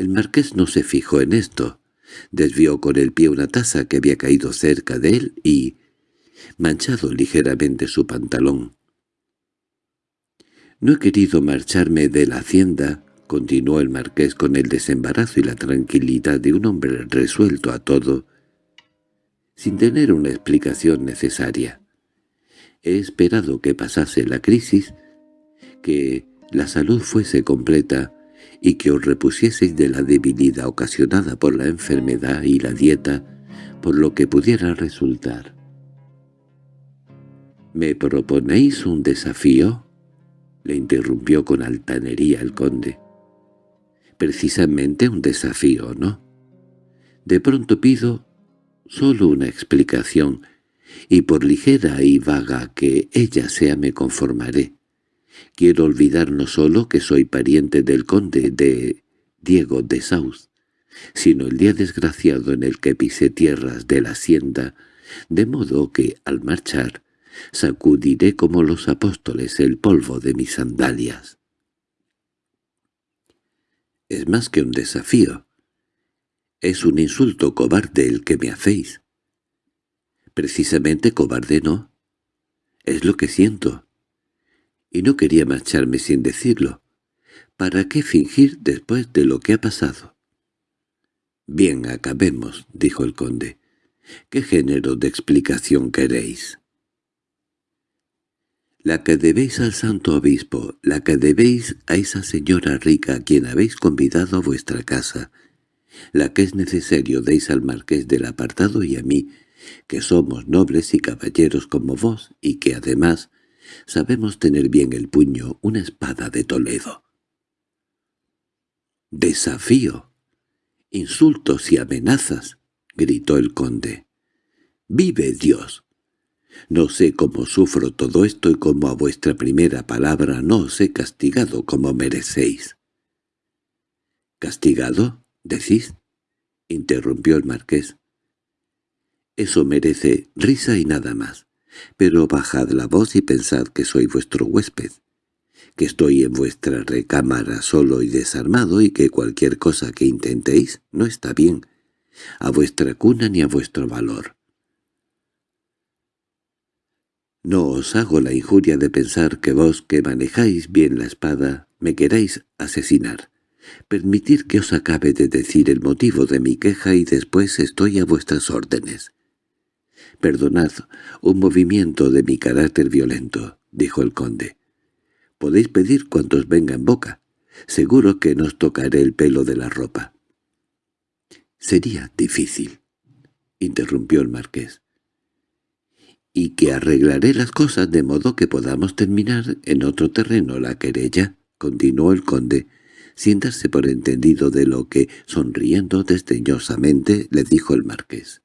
El marqués no se fijó en esto, desvió con el pie una taza que había caído cerca de él y, manchado ligeramente su pantalón. «No he querido marcharme de la hacienda», continuó el marqués con el desembarazo y la tranquilidad de un hombre resuelto a todo, sin tener una explicación necesaria. He esperado que pasase la crisis, que la salud fuese completa y que os repusieseis de la debilidad ocasionada por la enfermedad y la dieta, por lo que pudiera resultar. —¿Me proponéis un desafío? —le interrumpió con altanería el conde. —Precisamente un desafío, ¿no? De pronto pido solo una explicación, y por ligera y vaga que ella sea me conformaré. Quiero olvidar no solo que soy pariente del conde de Diego de South, sino el día desgraciado en el que pisé tierras de la hacienda, de modo que, al marchar, sacudiré como los apóstoles el polvo de mis sandalias. Es más que un desafío. Es un insulto cobarde el que me hacéis. Precisamente cobarde no. Es lo que siento y no quería marcharme sin decirlo. ¿Para qué fingir después de lo que ha pasado? —Bien, acabemos —dijo el conde. —¿Qué género de explicación queréis? La que debéis al santo obispo, la que debéis a esa señora rica a quien habéis convidado a vuestra casa, la que es necesario deis al marqués del apartado y a mí, que somos nobles y caballeros como vos, y que además Sabemos tener bien el puño, una espada de Toledo. —¡Desafío! —Insultos y amenazas —gritó el conde. —¡Vive Dios! No sé cómo sufro todo esto y cómo a vuestra primera palabra no os he castigado como merecéis. —¿Castigado? ¿Decís? —interrumpió el marqués. —Eso merece risa y nada más. Pero bajad la voz y pensad que soy vuestro huésped, que estoy en vuestra recámara solo y desarmado y que cualquier cosa que intentéis no está bien, a vuestra cuna ni a vuestro valor. No os hago la injuria de pensar que vos, que manejáis bien la espada, me queráis asesinar. Permitir que os acabe de decir el motivo de mi queja y después estoy a vuestras órdenes. «Perdonad un movimiento de mi carácter violento», dijo el conde. «Podéis pedir cuantos venga en boca. Seguro que nos tocaré el pelo de la ropa». «Sería difícil», interrumpió el marqués. «Y que arreglaré las cosas de modo que podamos terminar en otro terreno la querella», continuó el conde, sin darse por entendido de lo que, sonriendo desdeñosamente, le dijo el marqués.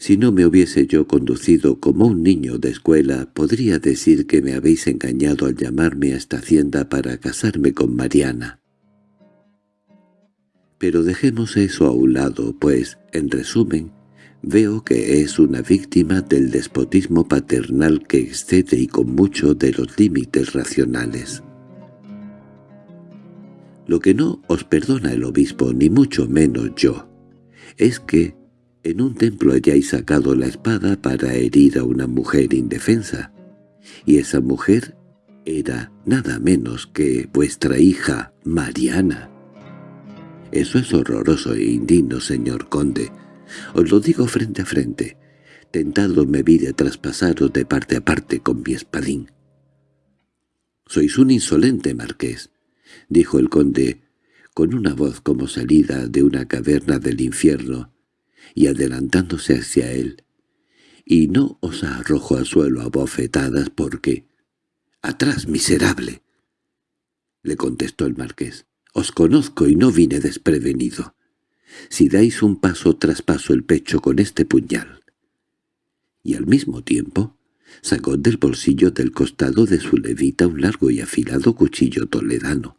Si no me hubiese yo conducido como un niño de escuela, podría decir que me habéis engañado al llamarme a esta hacienda para casarme con Mariana. Pero dejemos eso a un lado, pues, en resumen, veo que es una víctima del despotismo paternal que excede y con mucho de los límites racionales. Lo que no os perdona el obispo, ni mucho menos yo, es que, en un templo hayáis sacado la espada para herir a una mujer indefensa, y esa mujer era nada menos que vuestra hija Mariana. Eso es horroroso e indigno, señor conde. Os lo digo frente a frente. Tentado me vi de traspasaros de parte a parte con mi espadín. «Sois un insolente, marqués», dijo el conde, con una voz como salida de una caverna del infierno, y adelantándose hacia él. «Y no os arrojo al suelo a bofetadas porque...» «¡Atrás, miserable!» le contestó el marqués. «Os conozco y no vine desprevenido. Si dais un paso traspaso el pecho con este puñal». Y al mismo tiempo sacó del bolsillo del costado de su levita un largo y afilado cuchillo toledano.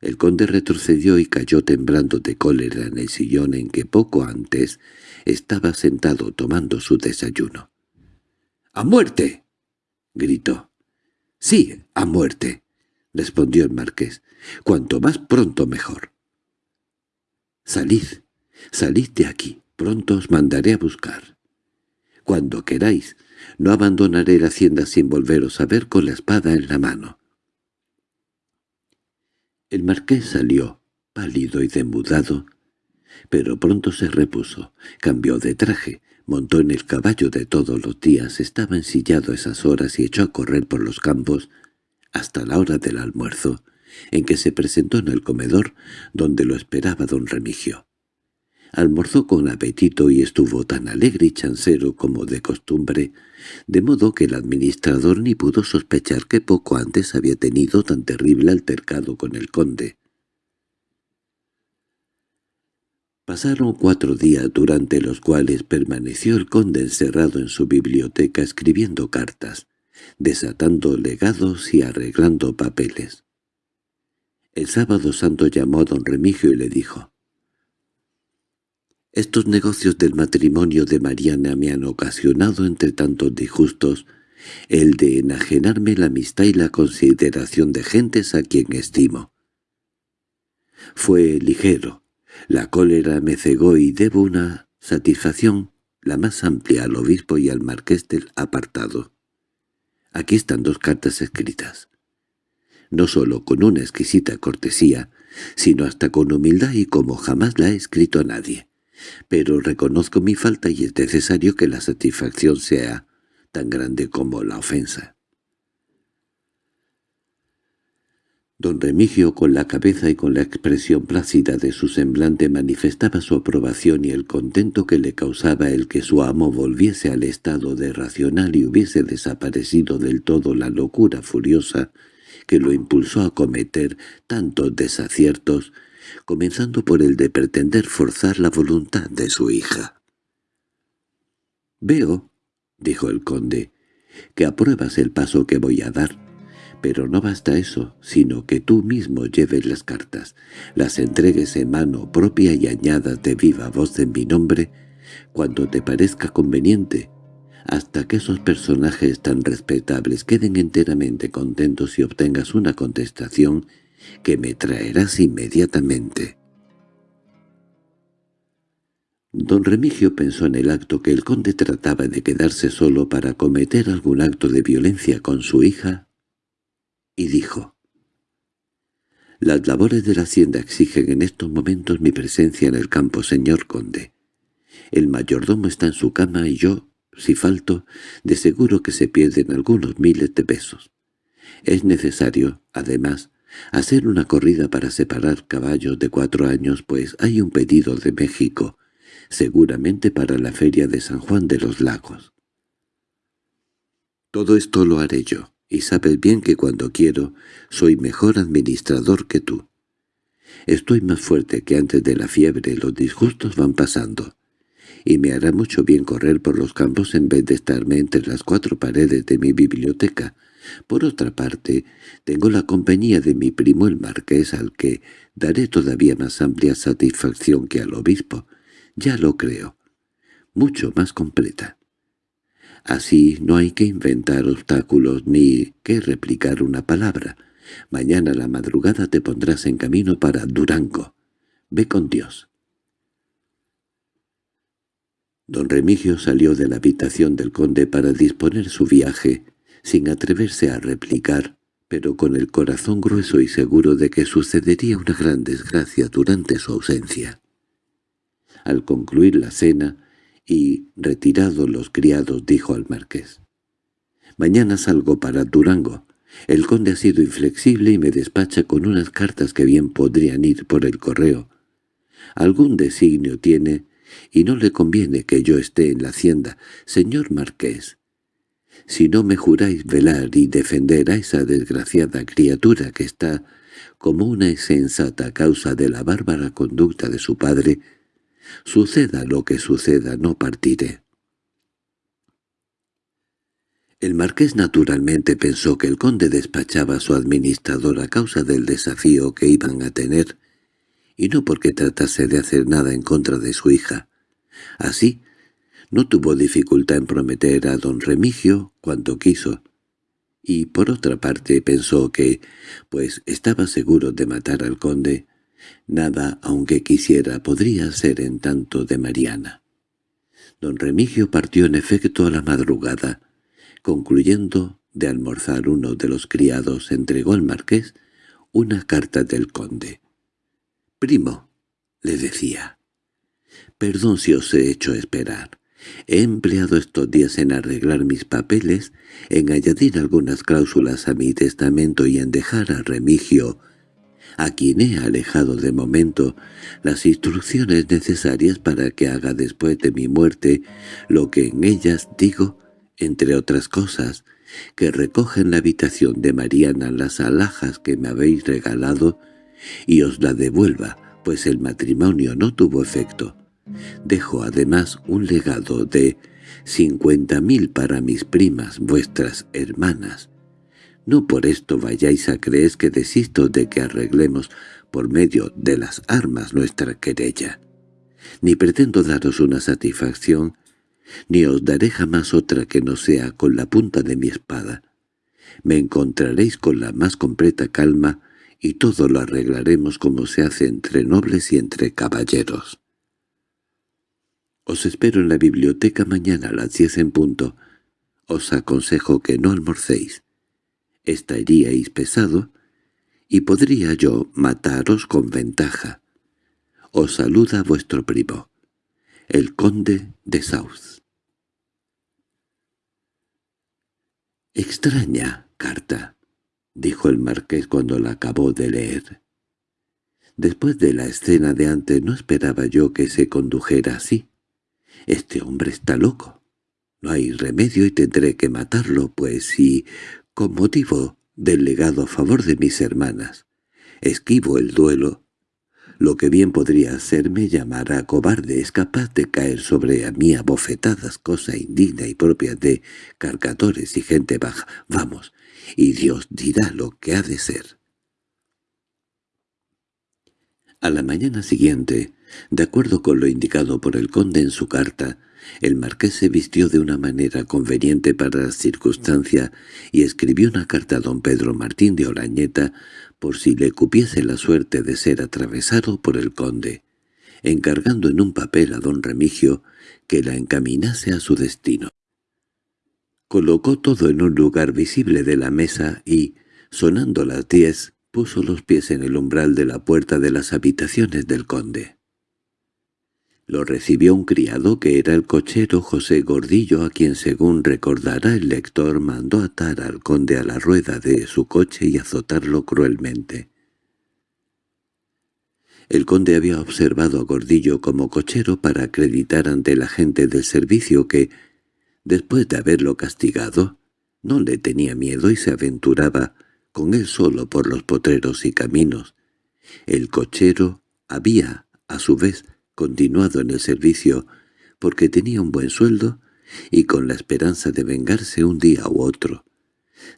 El conde retrocedió y cayó temblando de cólera en el sillón en que poco antes estaba sentado tomando su desayuno. —¡A muerte! —gritó. —Sí, a muerte —respondió el marqués—, cuanto más pronto mejor. —Salid, salid de aquí, pronto os mandaré a buscar. Cuando queráis, no abandonaré la hacienda sin volveros a ver con la espada en la mano. El marqués salió, pálido y demudado, pero pronto se repuso, cambió de traje, montó en el caballo de todos los días, estaba ensillado esas horas y echó a correr por los campos hasta la hora del almuerzo, en que se presentó en el comedor donde lo esperaba don Remigio. Almorzó con apetito y estuvo tan alegre y chancero como de costumbre, de modo que el administrador ni pudo sospechar que poco antes había tenido tan terrible altercado con el conde. Pasaron cuatro días durante los cuales permaneció el conde encerrado en su biblioteca escribiendo cartas, desatando legados y arreglando papeles. El sábado santo llamó a don Remigio y le dijo, «Estos negocios del matrimonio de Mariana me han ocasionado entre tantos disgustos el de enajenarme la amistad y la consideración de gentes a quien estimo. Fue ligero, la cólera me cegó y debo una satisfacción la más amplia al obispo y al marqués del apartado. Aquí están dos cartas escritas. No solo con una exquisita cortesía, sino hasta con humildad y como jamás la he escrito a nadie. Pero reconozco mi falta y es necesario que la satisfacción sea tan grande como la ofensa. Don Remigio, con la cabeza y con la expresión plácida de su semblante, manifestaba su aprobación y el contento que le causaba el que su amo volviese al estado de racional y hubiese desaparecido del todo la locura furiosa que lo impulsó a cometer tantos desaciertos, comenzando por el de pretender forzar la voluntad de su hija. «Veo», dijo el conde, «que apruebas el paso que voy a dar» Pero no basta eso, sino que tú mismo lleves las cartas, las entregues en mano propia y añadas de viva voz en mi nombre, cuando te parezca conveniente, hasta que esos personajes tan respetables queden enteramente contentos y obtengas una contestación que me traerás inmediatamente. Don Remigio pensó en el acto que el conde trataba de quedarse solo para cometer algún acto de violencia con su hija y dijo, «Las labores de la hacienda exigen en estos momentos mi presencia en el campo, señor conde. El mayordomo está en su cama y yo, si falto, de seguro que se pierden algunos miles de pesos. Es necesario, además, hacer una corrida para separar caballos de cuatro años, pues hay un pedido de México, seguramente para la feria de San Juan de los Lagos. Todo esto lo haré yo y sabes bien que cuando quiero soy mejor administrador que tú. Estoy más fuerte que antes de la fiebre, los disgustos van pasando, y me hará mucho bien correr por los campos en vez de estarme entre las cuatro paredes de mi biblioteca. Por otra parte, tengo la compañía de mi primo el marqués al que daré todavía más amplia satisfacción que al obispo. Ya lo creo. Mucho más completa. Así no hay que inventar obstáculos ni que replicar una palabra. Mañana a la madrugada te pondrás en camino para Durango. Ve con Dios. Don Remigio salió de la habitación del conde para disponer su viaje, sin atreverse a replicar, pero con el corazón grueso y seguro de que sucedería una gran desgracia durante su ausencia. Al concluir la cena y retirados los criados dijo al marqués, «Mañana salgo para Durango. El conde ha sido inflexible y me despacha con unas cartas que bien podrían ir por el correo. Algún designio tiene y no le conviene que yo esté en la hacienda. Señor marqués, si no me juráis velar y defender a esa desgraciada criatura que está como una insensata causa de la bárbara conducta de su padre, suceda lo que suceda no partiré. El marqués naturalmente pensó que el conde despachaba a su administrador a causa del desafío que iban a tener, y no porque tratase de hacer nada en contra de su hija. Así, no tuvo dificultad en prometer a don Remigio cuanto quiso, y por otra parte pensó que, pues estaba seguro de matar al conde, nada, aunque quisiera, podría ser en tanto de Mariana. Don Remigio partió en efecto a la madrugada. Concluyendo de almorzar uno de los criados entregó al marqués una carta del conde. «Primo», le decía, «perdón si os he hecho esperar. He empleado estos días en arreglar mis papeles, en añadir algunas cláusulas a mi testamento y en dejar a Remigio, a quien he alejado de momento, las instrucciones necesarias para que haga después de mi muerte lo que en ellas digo, entre otras cosas, que recoge en la habitación de Mariana las alhajas que me habéis regalado y os la devuelva, pues el matrimonio no tuvo efecto. Dejo además un legado de cincuenta mil para mis primas, vuestras hermanas. No por esto vayáis a creer que desisto de que arreglemos por medio de las armas nuestra querella. Ni pretendo daros una satisfacción, ni os daré jamás otra que no sea con la punta de mi espada. Me encontraréis con la más completa calma y todo lo arreglaremos como se hace entre nobles y entre caballeros. Os espero en la biblioteca mañana a las diez en punto. Os aconsejo que no almorcéis. Estaríais pesado, y podría yo mataros con ventaja. Os saluda vuestro primo, el conde de South. «Extraña carta», dijo el marqués cuando la acabó de leer. Después de la escena de antes no esperaba yo que se condujera así. Este hombre está loco. No hay remedio y tendré que matarlo, pues si, con motivo del legado a favor de mis hermanas, esquivo el duelo, lo que bien podría hacerme llamar a cobarde es capaz de caer sobre a mí a bofetadas, cosa indigna y propia de cargadores y gente baja. Vamos, y Dios dirá lo que ha de ser. A la mañana siguiente, de acuerdo con lo indicado por el conde en su carta, el marqués se vistió de una manera conveniente para la circunstancia y escribió una carta a don Pedro Martín de Orañeta por si le cupiese la suerte de ser atravesado por el conde, encargando en un papel a don Remigio que la encaminase a su destino. Colocó todo en un lugar visible de la mesa y, sonando las diez, puso los pies en el umbral de la puerta de las habitaciones del conde. Lo recibió un criado que era el cochero José Gordillo, a quien según recordará el lector mandó atar al conde a la rueda de su coche y azotarlo cruelmente. El conde había observado a Gordillo como cochero para acreditar ante la gente del servicio que, después de haberlo castigado, no le tenía miedo y se aventuraba con él solo por los potreros y caminos. El cochero había, a su vez, continuado en el servicio porque tenía un buen sueldo y con la esperanza de vengarse un día u otro,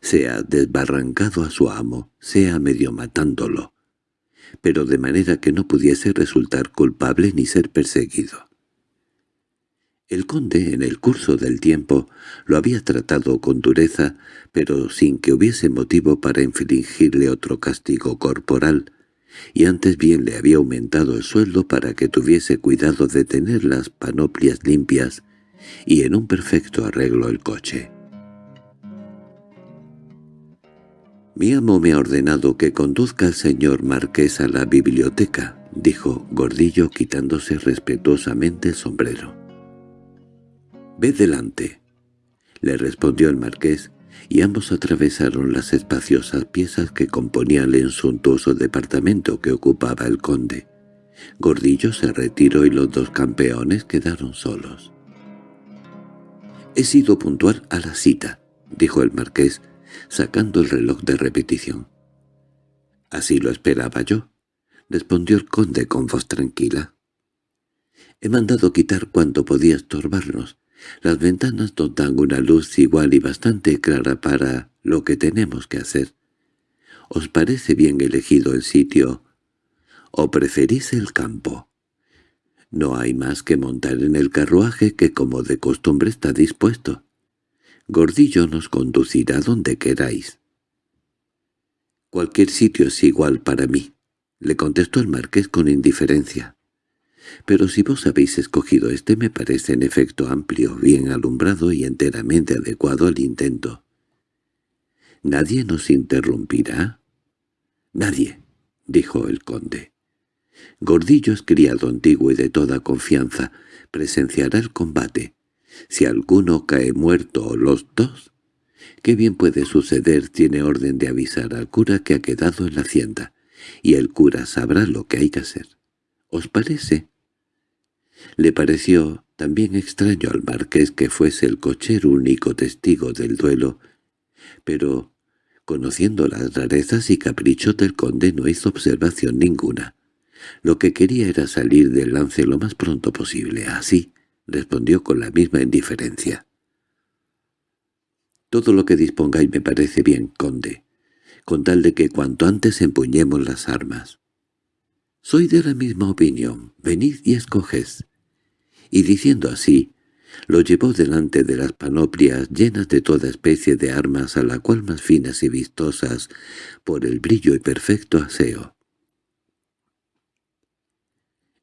sea desbarrancado a su amo, sea medio matándolo, pero de manera que no pudiese resultar culpable ni ser perseguido. El conde, en el curso del tiempo, lo había tratado con dureza, pero sin que hubiese motivo para infligirle otro castigo corporal, y antes bien le había aumentado el sueldo para que tuviese cuidado de tener las panoplias limpias y en un perfecto arreglo el coche. Mi amo me ha ordenado que conduzca al señor marqués a la biblioteca, dijo Gordillo quitándose respetuosamente el sombrero. «Ve delante», le respondió el marqués, y ambos atravesaron las espaciosas piezas que componían el suntuoso departamento que ocupaba el conde. Gordillo se retiró y los dos campeones quedaron solos. «He sido puntual a la cita», dijo el marqués, sacando el reloj de repetición. «Así lo esperaba yo», respondió el conde con voz tranquila. «He mandado quitar cuanto podía estorbarnos. Las ventanas nos dan una luz igual y bastante clara para lo que tenemos que hacer. ¿Os parece bien elegido el sitio o preferís el campo? No hay más que montar en el carruaje que como de costumbre está dispuesto. Gordillo nos conducirá donde queráis. Cualquier sitio es igual para mí, le contestó el marqués con indiferencia. Pero si vos habéis escogido este me parece en efecto amplio, bien alumbrado y enteramente adecuado al intento. —¿Nadie nos interrumpirá? —Nadie —dijo el conde. Gordillo es criado antiguo y de toda confianza. Presenciará el combate. Si alguno cae muerto o los dos, qué bien puede suceder tiene orden de avisar al cura que ha quedado en la hacienda, y el cura sabrá lo que hay que hacer. ¿Os parece? Le pareció también extraño al marqués que fuese el cochero único testigo del duelo, pero, conociendo las rarezas y caprichos del conde, no hizo observación ninguna. Lo que quería era salir del lance lo más pronto posible. Así, respondió con la misma indiferencia. «Todo lo que dispongáis me parece bien, conde, con tal de que cuanto antes empuñemos las armas». «Soy de la misma opinión. Venid y escoged». Y diciendo así, lo llevó delante de las panoplias llenas de toda especie de armas a la cual más finas y vistosas por el brillo y perfecto aseo.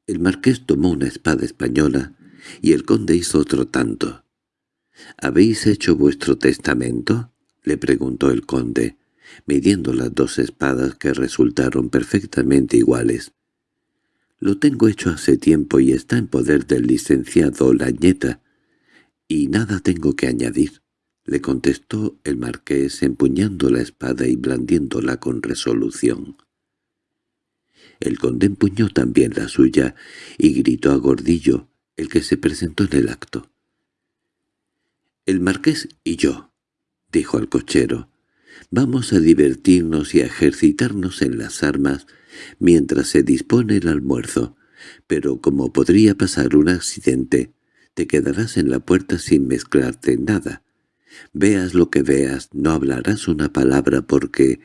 El marqués tomó una espada española y el conde hizo otro tanto. —¿Habéis hecho vuestro testamento? —le preguntó el conde, midiendo las dos espadas que resultaron perfectamente iguales. —Lo tengo hecho hace tiempo y está en poder del licenciado Lañeta, y nada tengo que añadir —le contestó el marqués empuñando la espada y blandiéndola con resolución. El conde empuñó también la suya y gritó a Gordillo, el que se presentó en el acto. «El marqués y yo», dijo al cochero, «vamos a divertirnos y a ejercitarnos en las armas mientras se dispone el almuerzo, pero como podría pasar un accidente, te quedarás en la puerta sin mezclarte en nada. Veas lo que veas, no hablarás una palabra porque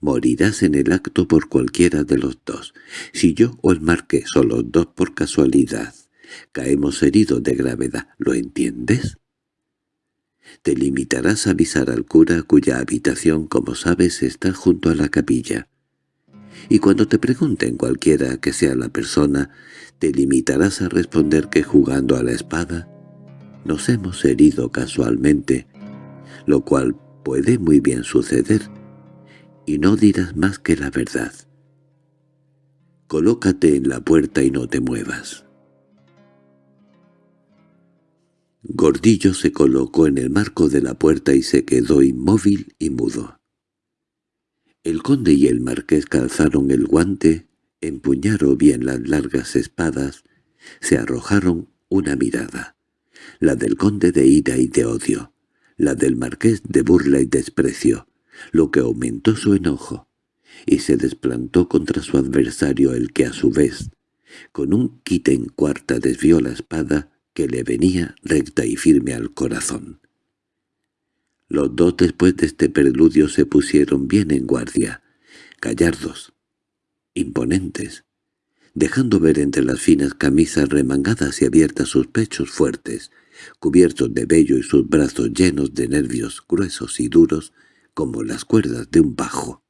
morirás en el acto por cualquiera de los dos. Si yo o el marqués o los dos por casualidad caemos heridos de gravedad, ¿lo entiendes? Te limitarás a avisar al cura cuya habitación, como sabes, está junto a la capilla. Y cuando te pregunten cualquiera que sea la persona, te limitarás a responder que jugando a la espada nos hemos herido casualmente, lo cual puede muy bien suceder, y no dirás más que la verdad. Colócate en la puerta y no te muevas. Gordillo se colocó en el marco de la puerta y se quedó inmóvil y mudo. El conde y el marqués calzaron el guante, empuñaron bien las largas espadas, se arrojaron una mirada, la del conde de ira y de odio, la del marqués de burla y desprecio, lo que aumentó su enojo, y se desplantó contra su adversario el que a su vez, con un quite en cuarta desvió la espada que le venía recta y firme al corazón. Los dos después de este preludio se pusieron bien en guardia, gallardos, imponentes, dejando ver entre las finas camisas remangadas y abiertas sus pechos fuertes, cubiertos de vello y sus brazos llenos de nervios gruesos y duros como las cuerdas de un bajo.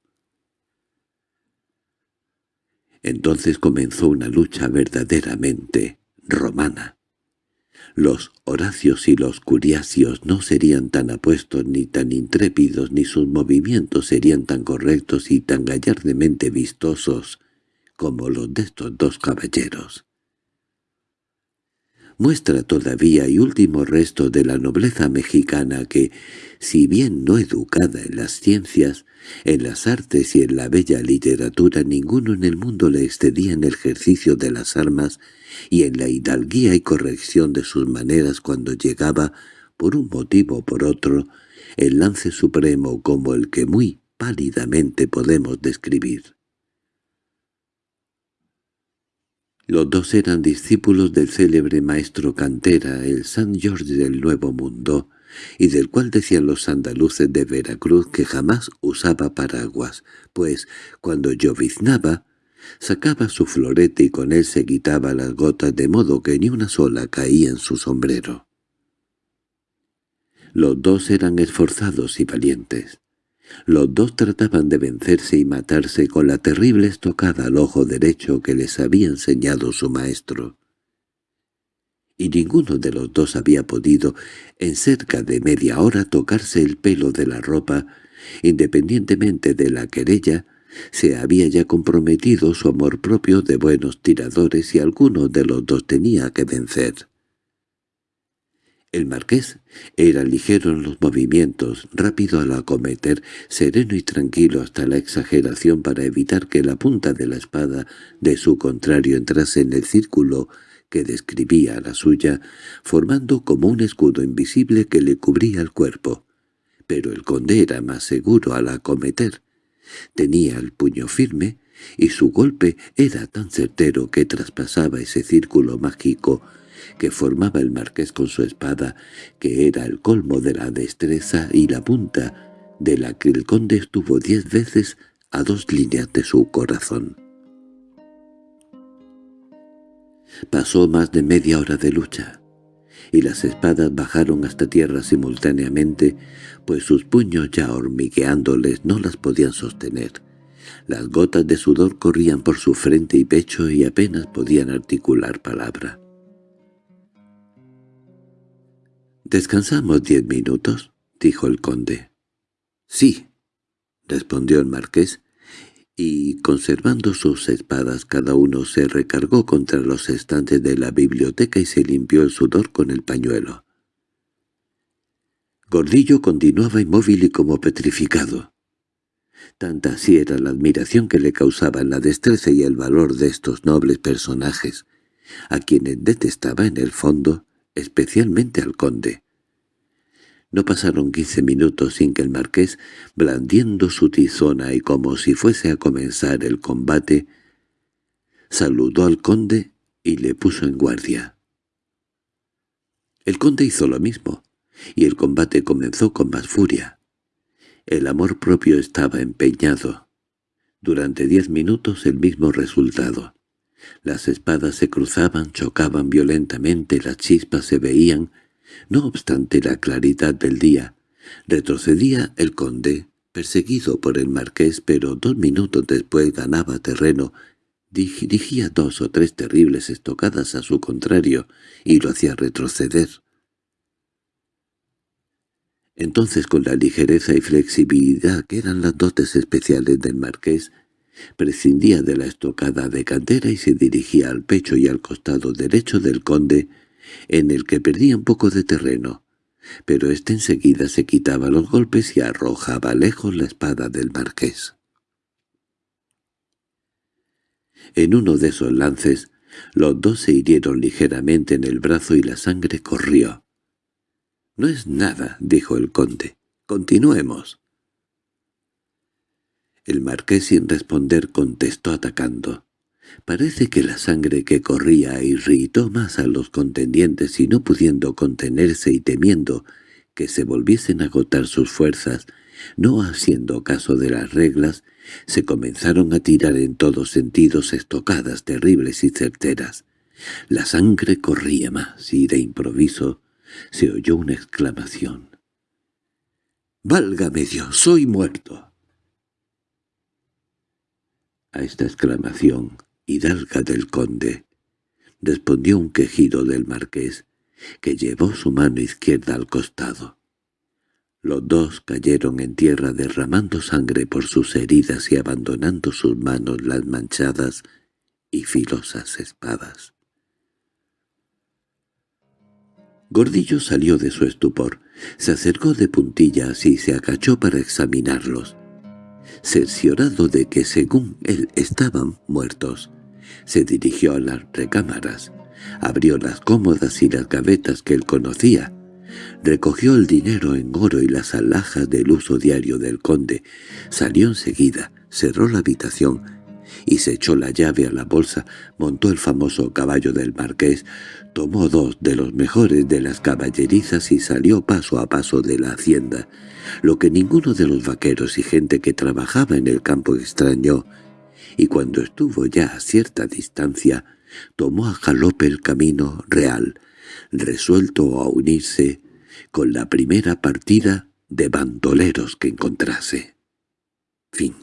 Entonces comenzó una lucha verdaderamente romana. Los Horacios y los Curiacios no serían tan apuestos ni tan intrépidos ni sus movimientos serían tan correctos y tan gallardemente vistosos como los de estos dos caballeros. Muestra todavía y último resto de la nobleza mexicana que, si bien no educada en las ciencias, en las artes y en la bella literatura ninguno en el mundo le excedía en el ejercicio de las armas y en la hidalguía y corrección de sus maneras cuando llegaba, por un motivo o por otro, el lance supremo como el que muy pálidamente podemos describir. Los dos eran discípulos del célebre maestro Cantera, el San Jorge del Nuevo Mundo, y del cual decían los andaluces de Veracruz que jamás usaba paraguas, pues cuando lloviznaba sacaba su florete y con él se quitaba las gotas de modo que ni una sola caía en su sombrero. Los dos eran esforzados y valientes. Los dos trataban de vencerse y matarse con la terrible estocada al ojo derecho que les había enseñado su maestro y ninguno de los dos había podido en cerca de media hora tocarse el pelo de la ropa, independientemente de la querella, se había ya comprometido su amor propio de buenos tiradores y alguno de los dos tenía que vencer. El marqués era ligero en los movimientos, rápido al acometer, sereno y tranquilo hasta la exageración para evitar que la punta de la espada de su contrario entrase en el círculo que describía la suya, formando como un escudo invisible que le cubría el cuerpo. Pero el conde era más seguro al acometer. Tenía el puño firme, y su golpe era tan certero que traspasaba ese círculo mágico que formaba el marqués con su espada, que era el colmo de la destreza y la punta de la que el conde estuvo diez veces a dos líneas de su corazón. Pasó más de media hora de lucha, y las espadas bajaron hasta tierra simultáneamente, pues sus puños ya hormigueándoles no las podían sostener. Las gotas de sudor corrían por su frente y pecho y apenas podían articular palabra. —¿Descansamos diez minutos? —dijo el conde. —Sí —respondió el marqués, y, conservando sus espadas cada uno, se recargó contra los estantes de la biblioteca y se limpió el sudor con el pañuelo. Gordillo continuaba inmóvil y como petrificado. Tanta así era la admiración que le causaban la destreza y el valor de estos nobles personajes, a quienes detestaba en el fondo, especialmente al conde. No pasaron quince minutos sin que el marqués, blandiendo su tizona y como si fuese a comenzar el combate, saludó al conde y le puso en guardia. El conde hizo lo mismo, y el combate comenzó con más furia. El amor propio estaba empeñado. Durante diez minutos el mismo resultado. Las espadas se cruzaban, chocaban violentamente, las chispas se veían, no obstante la claridad del día, retrocedía el conde, perseguido por el marqués, pero dos minutos después ganaba terreno, dirigía dos o tres terribles estocadas a su contrario y lo hacía retroceder. Entonces con la ligereza y flexibilidad que eran las dotes especiales del marqués, prescindía de la estocada de cantera y se dirigía al pecho y al costado derecho del conde, en el que perdía un poco de terreno, pero éste enseguida se quitaba los golpes y arrojaba lejos la espada del marqués. En uno de esos lances, los dos se hirieron ligeramente en el brazo y la sangre corrió. —No es nada —dijo el conde—. Continuemos. El marqués sin responder contestó atacando. Parece que la sangre que corría irritó más a los contendientes y no pudiendo contenerse y temiendo que se volviesen a agotar sus fuerzas, no haciendo caso de las reglas, se comenzaron a tirar en todos sentidos estocadas terribles y certeras. La sangre corría más y de improviso se oyó una exclamación. —¡Válgame Dios, soy muerto! A esta exclamación hidalga del conde, respondió un quejido del marqués, que llevó su mano izquierda al costado. Los dos cayeron en tierra derramando sangre por sus heridas y abandonando sus manos las manchadas y filosas espadas. Gordillo salió de su estupor, se acercó de puntillas y se acachó para examinarlos. Cerciorado de que según él estaban muertos, se dirigió a las recámaras, abrió las cómodas y las gavetas que él conocía, Recogió el dinero en oro y las alhajas del uso diario del conde, salió enseguida, cerró la habitación y se echó la llave a la bolsa, montó el famoso caballo del marqués, tomó dos de los mejores de las caballerizas y salió paso a paso de la hacienda, lo que ninguno de los vaqueros y gente que trabajaba en el campo extrañó, y cuando estuvo ya a cierta distancia, tomó a galope el camino real, resuelto a unirse con la primera partida de bandoleros que encontrase. Fin